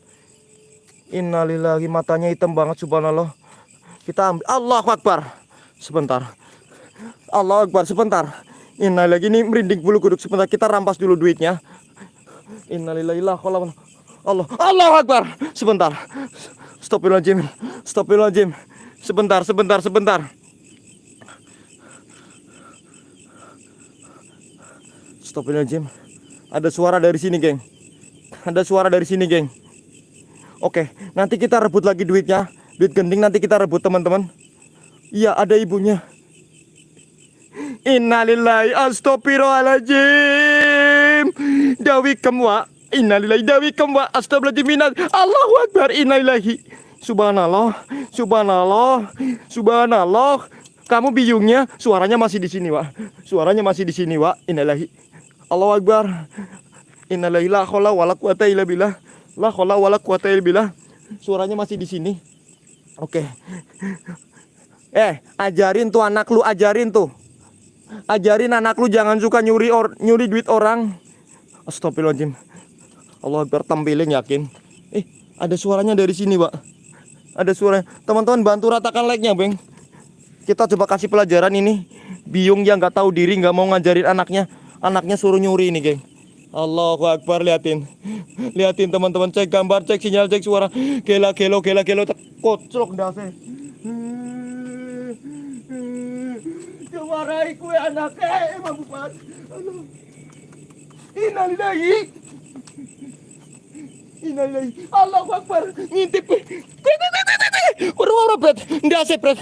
Innalillahi matanya hitam banget subhanallah. Kita ambil Allahu Akbar. Sebentar. Allahu Akbar sebentar. Innalillahi ini merinding bulu kuduk sebentar. Kita rampas dulu duitnya. Innalillahi Allah Allahu Akbar. Sebentar. Astagfirullahaladzim. Astagfirullahaladzim. Sebentar, sebentar, sebentar. Astagfirullahaladzim. Ada suara dari sini, geng. Ada suara dari sini, geng. Oke, nanti kita rebut lagi duitnya. Duit gending nanti kita rebut, teman-teman. Iya, ada ibunya. Innalillahi astagfirullahaladzim. Dawi kemwa. Innalillahi dawi kemwa. Astagfirullahaladzim. Allahu Akbar. Innalillahi. Subhanallah. Subhanallah. Subhanallah. Kamu biyungnya suaranya masih di sini, Wak. Suaranya masih di sini, Wak. Innalillahi. Allahu Akbar. Innalillahi la haula wala quwata illa billah. La wala. Suaranya masih di sini. Oke. Eh, ajarin tuh anak lu, ajarin tuh. Ajarin anak lu jangan suka nyuri or, nyuri duit orang. Astagfirullahaladzim. Allah Akbar tampiling yakin. Eh, ada suaranya dari sini, Pak. Ada suara. Teman-teman bantu ratakan like-nya, Bang. Kita coba kasih pelajaran ini. Biung yang nggak tahu diri nggak mau ngajarin anaknya. Anaknya suruh nyuri ini, geng. Allahu Akbar liatin. Liatin teman-teman cek gambar, cek sinyal, cek suara. Gela gelo gela gelo kocok ndase. Diwarai kue anaknya emang bukan. Aduh. Innalillahi. Innalillahi. Allahu Akbar. Ngintip. Kue kue kue kue kue. Wara bret. Ndase bret.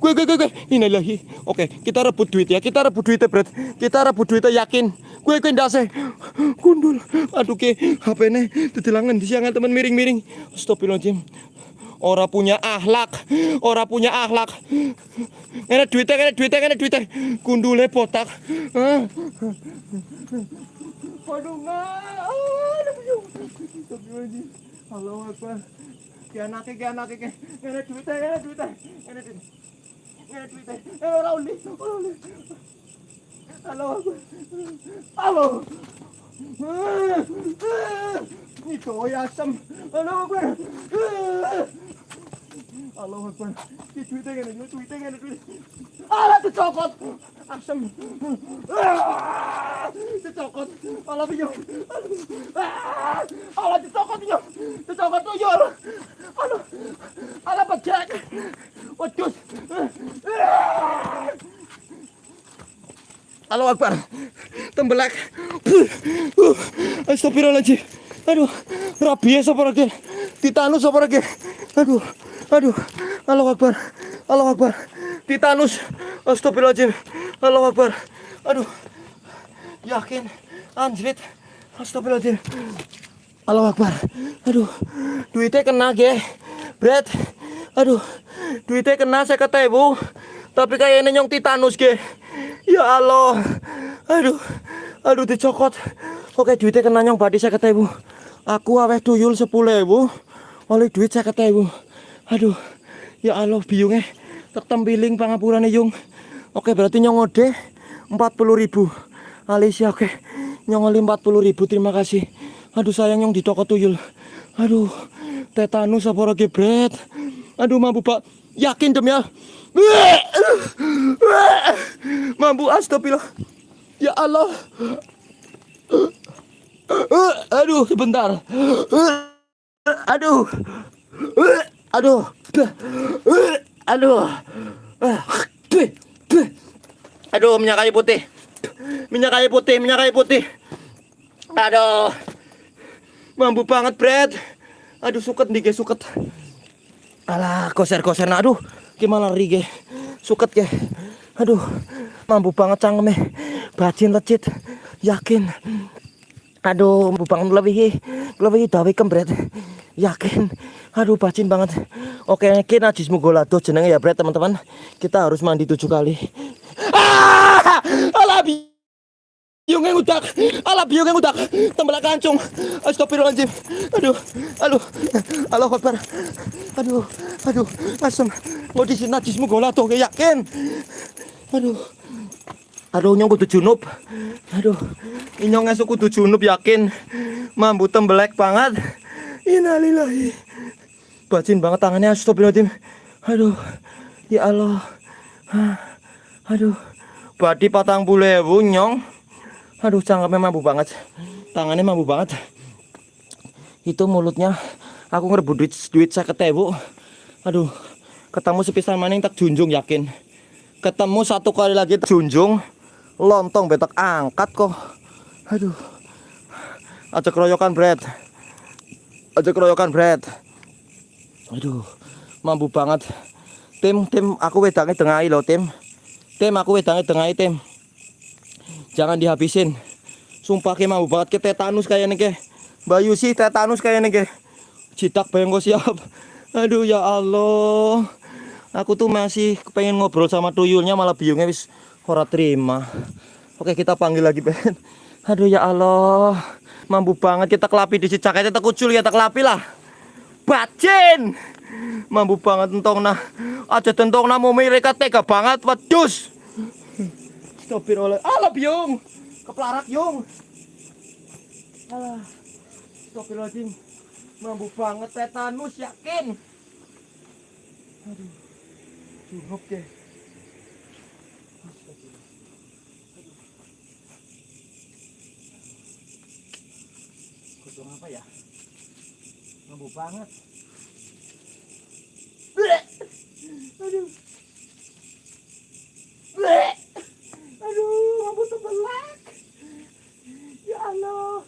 Kue kue kue kue. Innalillahi. Oke, kita rebut duit ya. Kita rebut duitnya bret. Kita rebut duitnya yakin. Kue kue ndase. Gundul. Aduh ke HP ne di siangan teman miring-miring. Astagfirullahaladzim. Ora punya akhlak, ora punya akhlak. Ngene duitnya, ngene duitnya, ngene duitnya. Gundule botak. Aduh. Aduh. Allahu Akbar. Ki anake, ki anake, ki. Ngene duitnya, ngene duitnya. Ngene duitnya. Kevin. Eh, Rauli. Rauli. Halo. Halo. Ini doi asem. Halo, gue. Halo, gue. Halo Akbar. Ki duitnya ngene, duit duitnya ngene duit. Alah dicokot. Dicokot. Alah piye. Alah dicokot yo. Dicokot tuyul. Alah. Alah pejak. Wedus. Halo Akbar. Tembelak. Astagfirullahaladzim. Aduh, rabies apa lagi? Titanus apa lagi? Aduh, aduh. Halo Akbar. Halo Akbar. Titanus. Astagfirullahaladzim. Halo Akbar. Aduh. Yakin. Anjrit. Astagfirullahaladzim. Halo Akbar. Aduh. Duitnya kena ge. Bret. Aduh. Duitnya kena saya kata ibu. Tapi kayaknya nyong titanus ge. Ya Allah. Aduh. Aduh dicokot. Oke duitnya kena nyong badi saya ibu. Aku aweh tuyul sepuluh ibu. Oleh duit saya ibu. Aduh. Ya Allah biungnya. Tertempiling pangapurane yung. Oke berarti nyong ngode 40 ribu. Alicia oke. Nyong oli 40 ribu terima kasih. Aduh sayang nyong di toko tuyul. Aduh. Tetanus apa lagi bret. Aduh mampu pak. Yakin dem ya. Mampu astagfirullah. Ya Allah. Aduh, sebentar. Aduh. Aduh. Aduh. Aduh, minyak kayu putih. Minyak kayu putih, minyak kayu putih. Aduh. Mampu banget, Brad. Aduh, suket nih, guys, suket. Alah, koser-koser. Aduh, gimana guys? Suket, guys. Aduh, mampu banget cangkeme. Bajin lecit. Yakin. Aduh, mampu banget ngelebihi. Ngelebihi dawi kembret. Yakin. Aduh, bajin banget. Oke, ini najis mugolado jenenge ya, Bret, teman-teman. Kita harus mandi tujuh kali. Ah! Alah, biung yang udak. Alah, biung yang udak. Tembelak kancung. Astagfirullahaladzim. Aduh, aduh. Allah Akbar. Aduh, aduh. Asem. Mau di najis mugolado, yakin. Aduh. Aduh nyong kudu junub. Aduh. Inyong esuk kudu junub yakin. Mambu tembelek banget. Innalillahi. Bacin banget tangannya astagfirullahaladzim. Aduh. Ya Allah. Hah. Aduh. Badi patang bulewu nyong. Aduh cangkemnya mampu banget. Tangannya mampu banget. Itu mulutnya aku ngerebut duit duit saya ketemu. Aduh. Ketemu sepisan maning tak junjung yakin ketemu satu kali lagi junjung lontong betak angkat kok. Aduh. Aja keroyokan bread aja keroyokan bread aduh mampu banget. Tim tim aku wedangnya tengahi loh tim. Tim aku wedangnya tengahi tim. Jangan dihabisin. Sumpah ke mampu banget. Ke tetanus kayak nih ke bayu sih tetanus kayak nih ke jitak bayang siap. Aduh ya Allah. Aku tuh masih pengen ngobrol sama tuyulnya malah biungnya wis ora terima. Oke kita panggil lagi Ben. Aduh ya Allah, mampu banget kita kelapi di cicak aja tak kucul ya tak kelapi lah. Bacin, mampu banget entong nah. Aja tentong nah mau mereka tega banget, wadus. Stopir oleh, alah biung, keplarak yung. Alah, stopir lagi, mampu banget tetanus yakin. Aduh. Cukup deh. Kodong apa ya? Mampu banget. Bleh. Aduh. Bleh. Aduh, mampu tebelak. Ya Allah.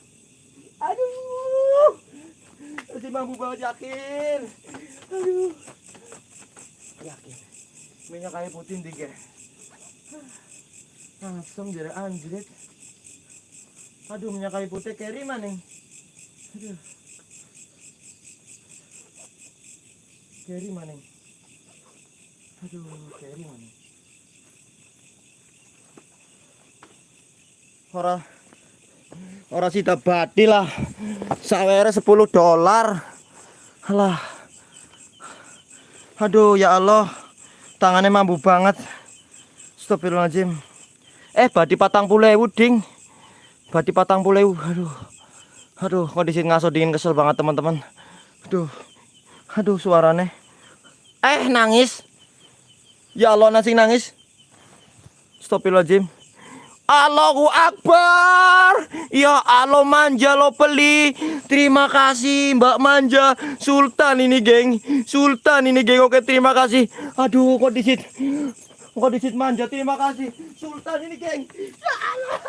Aduh. Masih mampu banget yakin. Aduh. Yakin minyak kayu putih tiga langsung jadi anjrit aduh minyak kayu putih keri mana aduh keri mana? Aduh keri mana? Ora ora sida badi lah. Sawere 10 dolar. Alah. Aduh ya Allah. Tangannya mampu banget. Astagfirullahaladzim. Eh badi patang pulewu ding. Badi patang pulewu aduh. Aduh kondisi ngaso dingin kesel banget teman-teman. Aduh aduh suaranya eh nangis. Ya Allah nasi nangis. Astagfirullahaladzim. Allahu Akbar. Ya Allah manja lo peli. Terima kasih Mbak Manja. Sultan ini geng. Sultan ini geng. Oke terima kasih. Aduh kok disit? Kok disit manja? Terima kasih. Sultan ini geng. Ya Allah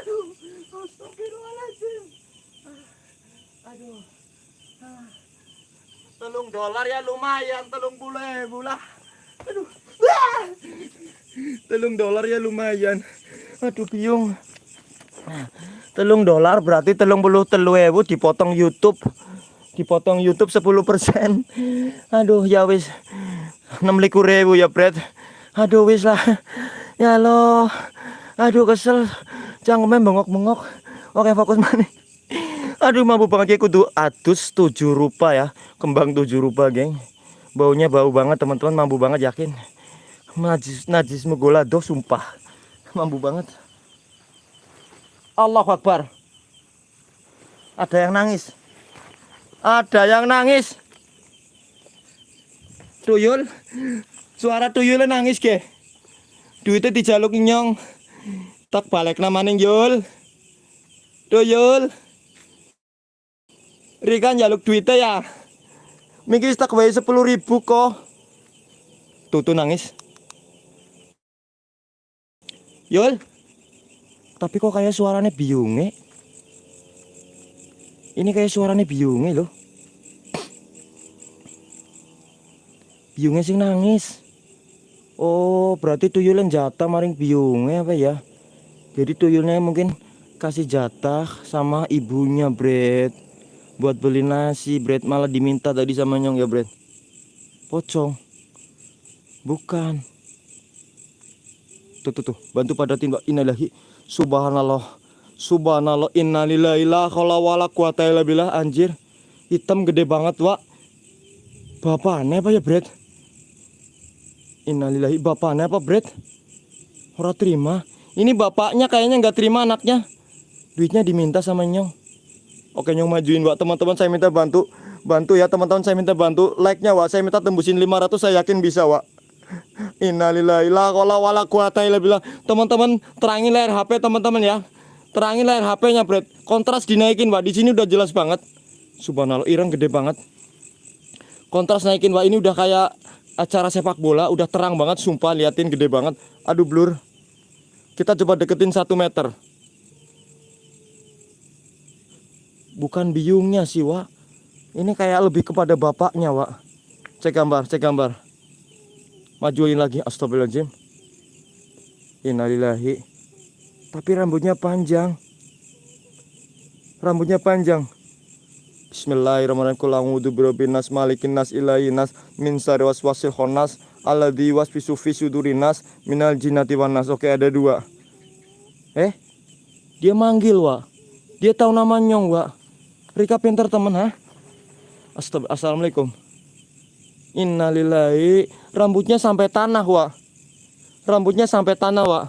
Aduh Astagfirullahaladzim Aduh Dolar ya lumayan Telung bule bulah Aduh Telung dolar ya lumayan Aduh biung. Telung dolar berarti telung puluh telu ewu dipotong YouTube. Dipotong YouTube 10 persen. Aduh ya wis. 6 ribu ya Bret. Aduh wis lah. Ya lo. Aduh kesel. Jangan bengok-bengok. Oke fokus mana? Aduh mampu banget ya kudu adus 7 rupa ya. Kembang 7 rupa geng. Baunya bau banget teman-teman. Mampu banget yakin. Najis najis megolado sumpah. Mampu banget. Allah Akbar. Ada yang nangis? Ada yang nangis? Tuyul. Suara tuyulnya nangis ke duitnya dijaluk nyong. Tak balik namanya yul. Tuyul Rikan jaluk duitnya ya Mungkin tak sepuluh ribu kok tuh nangis Yul. Tapi kok kayak suaranya biunge. Ini kayak suaranya biunge loh. Biunge sing nangis. Oh, berarti tuyulnya jatah maring biungnya apa ya? Jadi tuyulnya mungkin kasih jatah sama ibunya, Bret. Buat beli nasi, Bret. Malah diminta tadi sama Nyong ya, Bret. Pocong. Bukan. Tuh, tuh, tuh. Bantu padatin, Pak. Innalillahi. Subhanallah. Subhanallah. Innalillahi la haula wala quwata illa. Anjir. Hitam gede banget, Wak. Bapak aneh apa ya, Bret? Innalillahi bapaknya apa Bret? Ora terima. Ini bapaknya kayaknya nggak terima anaknya. Duitnya diminta sama Nyong. Oke Nyong majuin Wak teman-teman saya minta bantu. Bantu ya teman-teman saya minta bantu. Like-nya Wak saya minta tembusin 500 saya yakin bisa Wak. Innalillahi la haula wala illa billah. Teman-teman terangin layar HP teman-teman ya. Terangin layar HP-nya Bret. Kontras dinaikin Wak. Di sini udah jelas banget. Subhanallah ireng gede banget. Kontras naikin Wak ini udah kayak acara sepak bola udah terang banget sumpah liatin gede banget aduh blur kita coba deketin satu meter bukan biungnya sih Wak ini kayak lebih kepada bapaknya Wak cek gambar cek gambar majuin lagi astagfirullahaladzim innalillahi tapi rambutnya panjang rambutnya panjang Bismillahirrahmanirrahim. Oke, ada dua. Eh? Dia manggil, Wak. Dia tahu nama Nyong, Wak. Rika pinter temen, ha? Assalamualaikum. Innalillahi. Rambutnya sampai tanah, Wak. Rambutnya sampai tanah, Wak.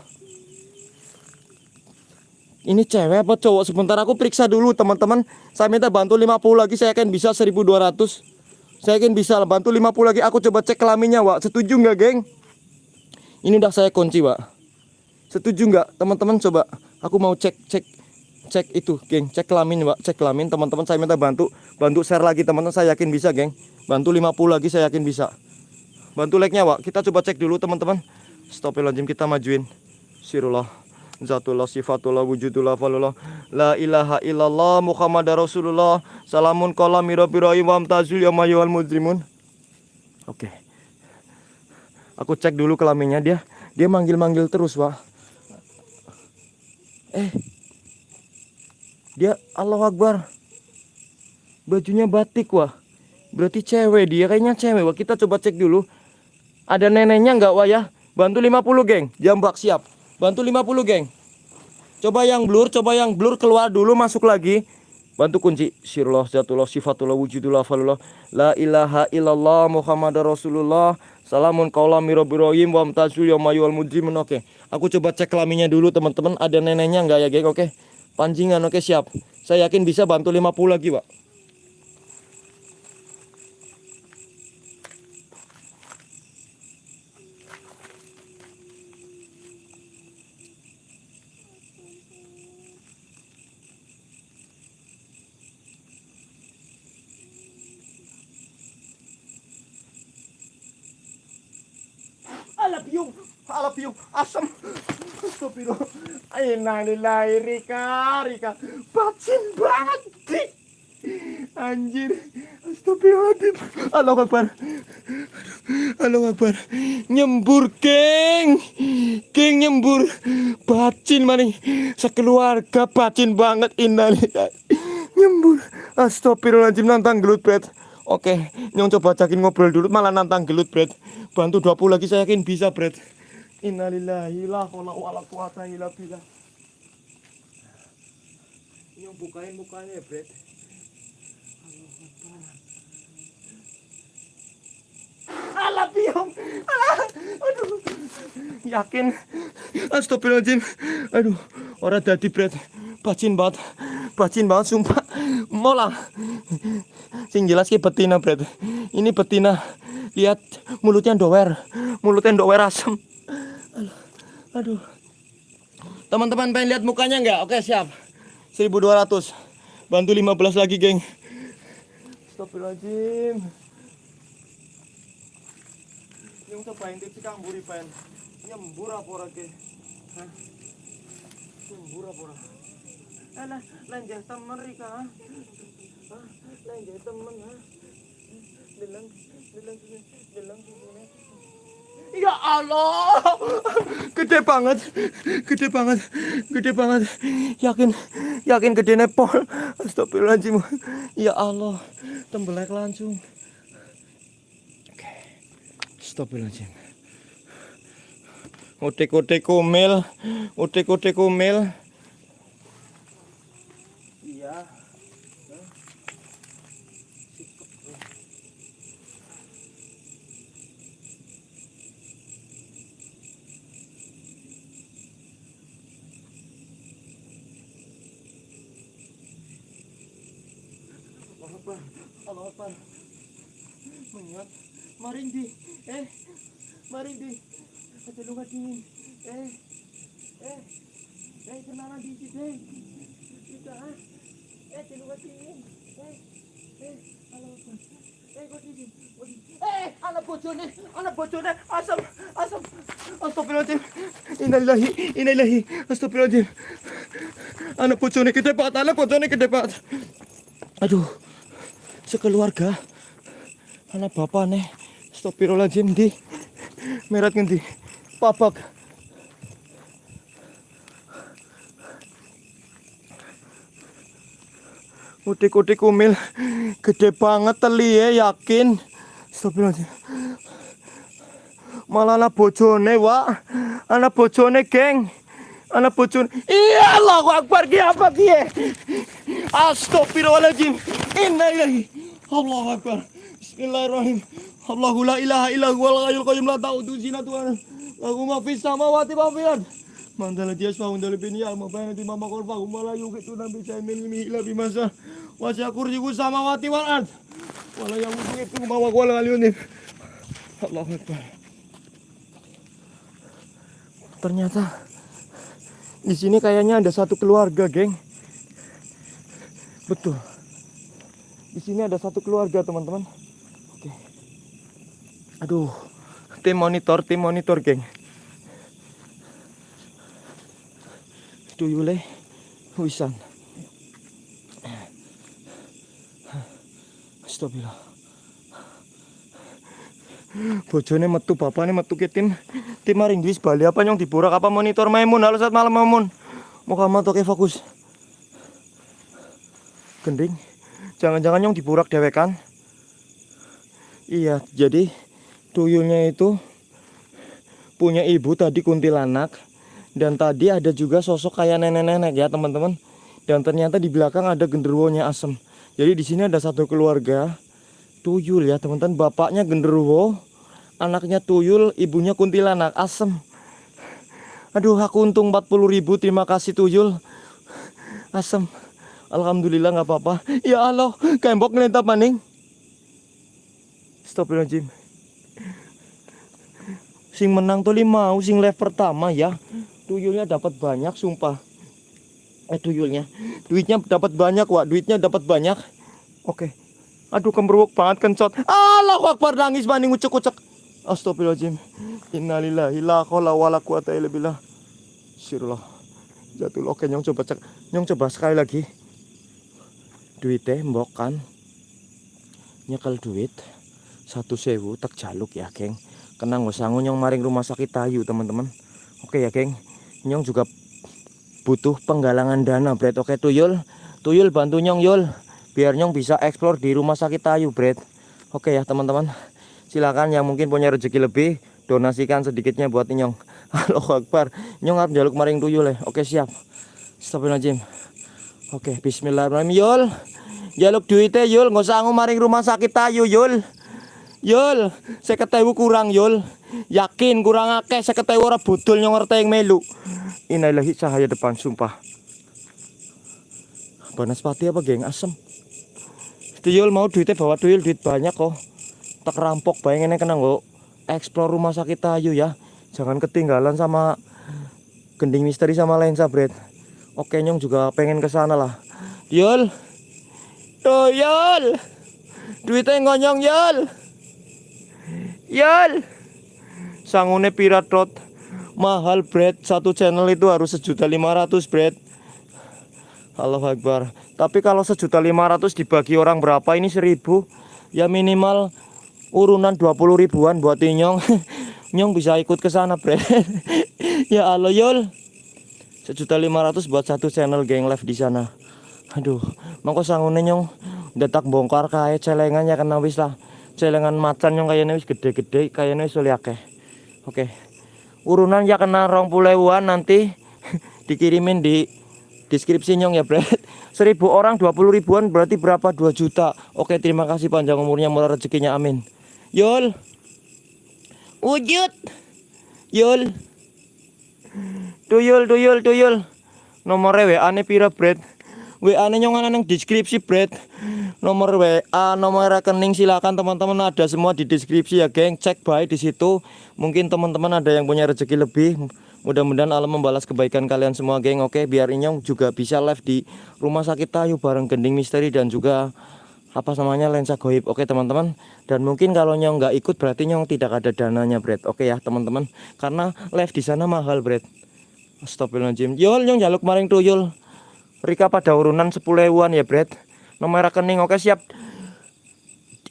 Ini cewek apa cowok? Sebentar aku periksa dulu teman-teman. Saya minta bantu 50 lagi saya akan bisa 1200. Saya akan bisa bantu 50 lagi. Aku coba cek kelaminnya, Wak. Setuju nggak, geng? Ini udah saya kunci, Wak. Setuju nggak, teman-teman? Coba. Aku mau cek cek cek itu, geng. Cek kelamin, Wak. Cek kelamin, teman-teman. Saya minta bantu bantu share lagi, teman-teman. Saya yakin bisa, geng. Bantu 50 lagi saya yakin bisa. Bantu like-nya, Wak. Kita coba cek dulu, teman-teman. Stopilajim kita majuin. Sirullah. Zatullah sifatullah wujudullah falullah La ilaha illallah Muhammad Rasulullah Salamun kolam mirabirahim wa amtazul ya mayyuhal mujrimun Oke Aku cek dulu kelaminnya dia Dia manggil-manggil terus wah Eh Dia Allah Akbar. Bajunya batik wah. Berarti cewek dia kayaknya cewek. Wah Kita coba cek dulu. Ada neneknya nggak wah ya? Bantu 50 geng. Jambak siap. Bantu 50 geng. Coba yang blur Coba yang blur keluar dulu masuk lagi. Bantu kunci. Sirullah Zatullah Sifatullah Wujudullah Falullah La ilaha illallah Muhammad Rasulullah. Salamun kaulam mirobirohim Wa amtazul yamayual mujrimun. Oke Aku coba cek kelaminnya dulu teman-teman. Ada neneknya nggak ya geng? Oke Pancingan oke siap Saya yakin bisa bantu 50 lagi pak alah biung, asam. Astagfirullah. Innalillahi Rika, Rika. Bacin banget. Dik. Anjir. Astagfirullahaladzim. Allah Akbar. Allah Akbar. Nyembur, geng. Geng nyembur. Bacin maning. Sekeluarga bacin banget. Innalillahi. Nyembur. Astagfirullahaladzim nantang gelut, bet. Oke, nyong coba ajakin ngobrol dulu malah nantang gelut, Bret. Bantu 20 lagi saya yakin bisa, Bret. Innalillahi la haula wala quwata illa billah. Nyong bukain mukanya ya, Bret. Alah biong. Alah. Aduh. Yakin. Astagfirullahaladzim. Aduh, orang dadi, Bret. Bacin banget. Bacin banget sumpah. Mola. Sing jelas ki betina, Bret. Ini betina. Lihat mulutnya dower. Mulutnya dower asem. Aduh. Teman-teman pengen lihat mukanya nggak? Oke, siap. 1200. Bantu 15 lagi, geng. Astagfirullahaladzim. Yung sa pain, tipsi kang buri pain. Nyembur apa ora ke? Hah? Nyembur apa ora? Alah, lanjah temen Rika. ha? Hah? Lanjah temen ha? Bilang, bilang bilang. Ya Allah. Gede banget. Gede banget. Gede banget. Yakin yakin gede nepol. Astagfirullahaladzim. Ya Allah. Tembelek langsung. Oke. Astagfirullahaladzim. Utik-utik kumil. Utik-utik kumil. Mengingat. Marindi. Eh. Marindi. Luka dingin. Eh. Eh. Eh, kenalan di sini. Kita. ah. Eh, ada luka dingin. Eh. Eh. Allah Akbar. Eh, kok di sini? Kok di- Eh, anak bojone, anak bojone, asam, asam, astagfirullahaladzim, innalillahi, innalillahi, astagfirullahaladzim, anak bojone gede banget, anak bojone gede banget, aduh, sekeluarga anak bapak nih astagfirullahaladzim di merat ngendi? Papak utik-utik kumil gede banget teli ya yakin? Astagfirullahaladzim. Malah anak bojone wak. Anak bojone geng. Anak bojone. Iya Allahu Akbar ki apa ki? Astagfirullahaladzim. Innalillahi. Allahu Akbar Bismillahirrahmanirrahim Allahu la ilaha illa huwal hayyul qayyum la ta'udhu zinatuhan Lahu ma fis samawati wa fil ard Man dhala yasma'u dhala bin ya'ma bayna di mama korfa hum la yuqitu nabi min ilmihi illa bimasa wa kursiyu samawati wal ard Wala yamutu itu ma wa qala aliyun Allahu Akbar Ternyata di sini kayaknya ada satu keluarga, geng. Betul. Di sini ada satu keluarga, teman-teman. Aduh. Tim monitor, tim monitor, geng. Tuyule wisan. Astagfirullah. Bojone metu bapakne metu ke tim tim maring wis bali apa nyong diburak apa monitor Maimun halo saat malam Maimun Muhammad oke fokus gending jangan-jangan nyong diburak dewekan iya jadi tuyulnya itu punya ibu tadi kuntilanak dan tadi ada juga sosok kayak nenek-nenek ya teman-teman. Dan ternyata di belakang ada genderuwonya asem. Jadi di sini ada satu keluarga tuyul ya teman-teman. Bapaknya genderuwo anaknya tuyul ibunya kuntilanak asem. Aduh aku untung 40 ribu terima kasih tuyul. Asem. Alhamdulillah nggak apa-apa. Ya Allah kembok ngelentap maning. Astagfirullahaladzim sing menang tuh mau sing live pertama ya. Tuyulnya dapat banyak sumpah. Eh tuyulnya. Duitnya dapat banyak wak. Duitnya dapat banyak. Oke. Aduh kemberwuk banget kencot. Allahu Akbar nangis maning ucek-ucek Astagfirullahaladzim. Innalillahi la khawla wa la Sirullah. Jatul oke nyong coba cek. Nyong coba sekali lagi. Duitnya mbok kan? Nyekel duit. Satu sewu tak jaluk ya geng Kenang gak sanggup nyong maring rumah sakit tayu teman-teman. Oke ya geng. Nyong juga butuh penggalangan dana Bret. Oke tuyul. Tuyul bantu nyong yul. Biar nyong bisa explore di rumah sakit tayu Bret. Oke ya teman-teman. Silakan yang mungkin punya rezeki lebih donasikan sedikitnya buat Nyong. [laughs] Allahu Akbar. Nyong harus jaluk maring tuyul ya. Oke siap. Astagfirullahaladzim. Oke bismillahirrahmanirrahim yul. Jaluk duitnya yul. Nggak maring rumah sakit tayu yul yul saya ketemu kurang yul. Yakin kurang akeh saya ketemu orang budul nyong ngerti yang melu. Inilahi cahaya depan sumpah. Banaspati apa geng? Asem. Tuyul mau duitnya bawa tuyul duit banyak kok. Tak rampok bayangin kena nggak explore rumah sakit tayu ya. Jangan ketinggalan sama gending misteri sama lensa bread oke nyong juga pengen ke sana lah. Yul. Tuh yul. Duitnya ngonyong yul yul sangune pirat rot mahal bread satu channel itu harus sejuta lima ratus bread Allah Akbar. Tapi kalau sejuta lima ratus dibagi orang berapa? Ini seribu. Ya minimal urunan 20 ribuan buat Inyong [laughs] Nyong. Bisa ikut ke sana, Bre. [laughs] ya Allah, Yul. Sejuta lima ratus buat satu channel geng live di sana. Aduh, mangko sangune nyong. Detak bongkar kae celengan ya kena wis lah. Celengan macan nyong kayaknya wis gede-gede, kayaknya wis oleh akeh. Oke. Urunan ya kena rong puleuan nanti [laughs] dikirimin di deskripsi nyong ya, Bre. [laughs] Seribu orang 20 ribuan berarti berapa? 2 juta. Oke, terima kasih panjang umurnya, murah rezekinya, amin. Yul. Wujud. Yul. Tuyul, tuyul, tuyul. Nomornya WA ne pira, Bret? WA ne nyong ana nang deskripsi, Bret. Nomor WA, nomor rekening silakan teman-teman ada semua di deskripsi ya, geng. Cek baik di situ. Mungkin teman-teman ada yang punya rezeki lebih. Mudah-mudahan Allah membalas kebaikan kalian semua, geng. Oke, biar Inyong juga bisa live di Rumah Sakit Tayu bareng Gending Misteri dan juga apa namanya lensa goib oke teman-teman dan mungkin kalau nyong nggak ikut berarti nyong tidak ada dananya Bret oke ya teman-teman karena live di sana mahal Bret Astagfirullahaladzim Yul nyong jaluk maring tuyul Rika pada urunan 10 ewan ya Bret nomor rekening oke siap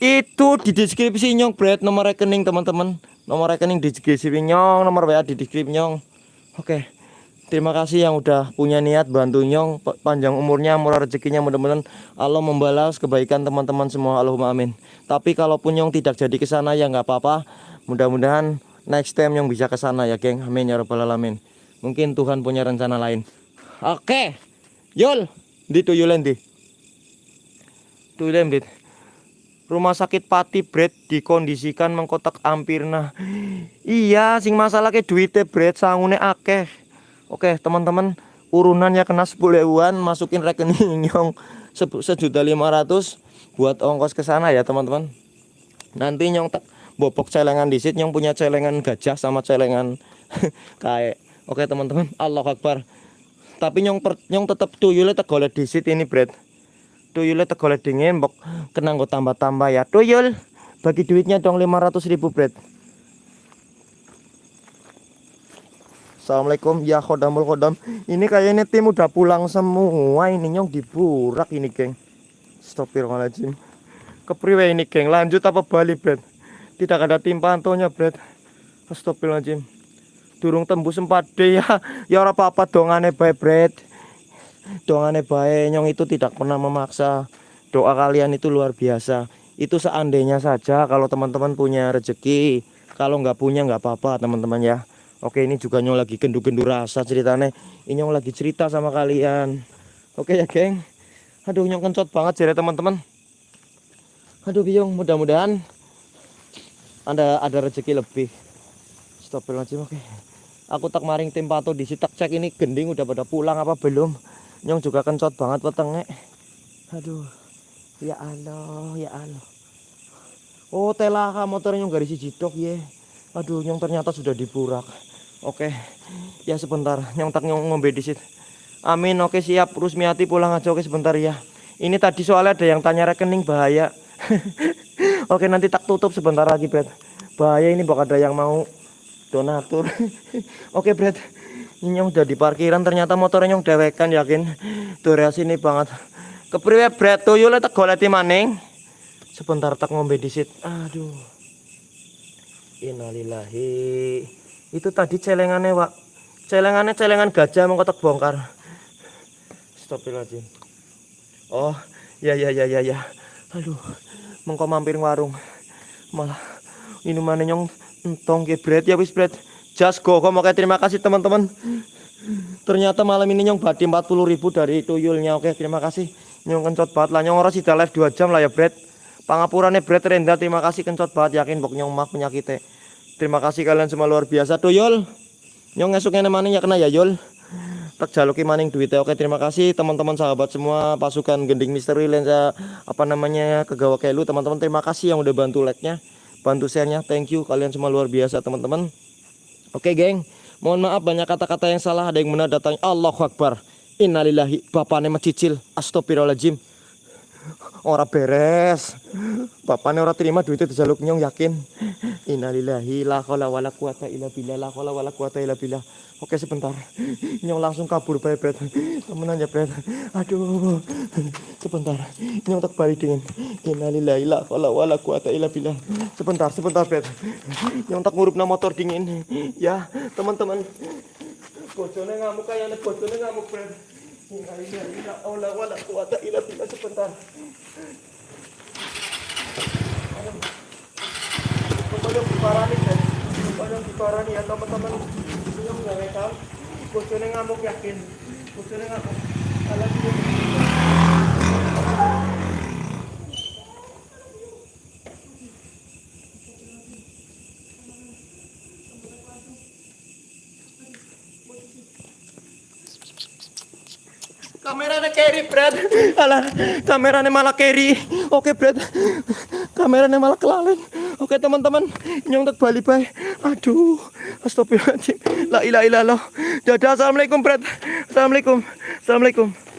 itu di deskripsi nyong Bret nomor rekening teman-teman nomor rekening di deskripsi nyong nomor WA di deskripsi nyong oke Terima kasih yang udah punya niat bantu Nyong pa- panjang umurnya, murah rezekinya mudah-mudahan Allah membalas kebaikan teman-teman semua. Allahumma amin. Tapi kalaupun Nyong tidak jadi ke sana ya nggak apa-apa. Mudah-mudahan next time Nyong bisa ke sana ya, geng. Amin ya rabbal alamin. Mungkin Tuhan punya rencana lain. Oke. Yul, di tuyulen di. Tuyulen di. Rumah sakit Pati Bret dikondisikan mengkotak ampirna. Iya, sing masalah ke duitnya Bret sangune akeh. Oke teman-teman urunannya kena 10 ribuan masukin rekening [laughs] nyong se- sejuta lima ratus buat ongkos ke sana ya teman-teman. Nanti nyong tak bobok celengan di situ nyong punya celengan gajah sama celengan [laughs] kayak. Oke teman-teman Allah Akbar. Tapi nyong per, nyong tetap tuyulnya tegolek di situ ini Bret. Tuyulnya tegolek dingin bok kena nggo tambah-tambah ya. Tuyul bagi duitnya dong 500 ribu Bret. Assalamualaikum. Ya khodamul khodam. Ini kayaknya tim udah pulang semua. Ini nyong diburak ini geng. Astagfirullahaladzim. Kepriwe ini geng. Lanjut apa balik Bret? Tidak ada tim pantonya Bret. Astagfirullahaladzim Durung tembus 4D ya. Ya ora apa-apa dongane bae Bret. Dongane bae nyong itu tidak pernah memaksa. Doa kalian itu luar biasa. Itu seandainya saja kalau teman-teman punya rezeki Kalau nggak punya nggak apa-apa teman-teman ya. Oke ini juga nyong lagi gendu-gendu rasa ceritanya Ini nyong lagi cerita sama kalian. Oke ya geng? Aduh nyong kencot banget jadi teman-teman. Aduh biung mudah-mudahan Ada ada rezeki lebih. Astagfirullahaladzim oke Aku tak maring tim pato di tak cek ini. Gending udah pada pulang apa belum? Nyong juga kencot banget wetenge Aduh. Ya Allah ya Allah. Oh telaka motornya nyong garis siji tok ye. Aduh nyong ternyata sudah diburak Oke, ya sebentar, nyong tak nyong ngombe di situ. Amin, oke siap. Rusmiati pulang aja, oke sebentar ya. Ini tadi soalnya ada yang tanya rekening bahaya. [laughs] oke, nanti tak tutup sebentar lagi, Bret. Bahaya ini bakal ada yang mau donatur. [laughs] oke. Ini nyong udah di parkiran, ternyata motornya nyong dewekan yakin. Durasi ini banget. Kepriwe, Bret? Tuyul tak goleti maning. Sebentar tak ngombe di situ. Aduh. Innalillahi itu tadi celengannya pak celengannya celengan gajah mengkotak bongkar Astagfirullahaladzim oh ya ya ya ya ya aduh mengko mampir warung malah minumannya nyong entong ke bread ya wis bread just go kok oke terima kasih teman-teman. Ternyata malam ini nyong badi 40 ribu dari tuyulnya. Oke terima kasih. Nyong kencot banget lah. Nyong orang sih live 2 jam lah ya bread pangapurannya bread rendah terima kasih kencot banget. Yakin bok nyong mak penyakitnya Terima kasih kalian semua luar biasa. Tuh Yul. Nyong esuknya maning ya kena ya Yul. Tak jaluki maning duitnya. Oke terima kasih teman-teman sahabat semua. Pasukan gending misteri lensa apa namanya kegawa kelu. Teman-teman terima kasih yang udah bantu like-nya, bantu share-nya. Thank you kalian semua luar biasa teman-teman. Oke geng, mohon maaf banyak kata-kata yang salah ada yang benar datang Allahu Akbar. Innalillahi bapaknya macicil astagfirullahaladzim Ora beres. Bapaknya ora terima duitnya dijaluk nyong yakin. Innalillahi la haula wala quwata illa billah la haula wala quwata illa billah. Oke sebentar. Nyong langsung kabur bae Bret. Temenan ya Bret. Aduh. Sebentar. Nyong tak balik dingin. Innalillahi la haula wala quwata illa billah. Sebentar, sebentar Bret. Nyong tak ngurupna motor dingin. Ya, teman-teman. Bojone ngamuk kayaknya bojone ngamuk Bret. La haula wala quwata illa billah sebentar. Pokoknya diparani guys. Pokoknya diparani ya teman-teman. Ini nggak rekam. Bojone ngamuk yakin. Bojone ngamuk. Alah Kameranya carry, Brad. Alah, kameranya malah carry. Oke, Brad. Kameranya malah kelalen. Oke, teman-teman. Nyong tak balik bae. Aduh. Astagfirullahaladzim. La ilaha illallah. Dadah. Assalamualaikum, Brad. Assalamualaikum. Assalamualaikum.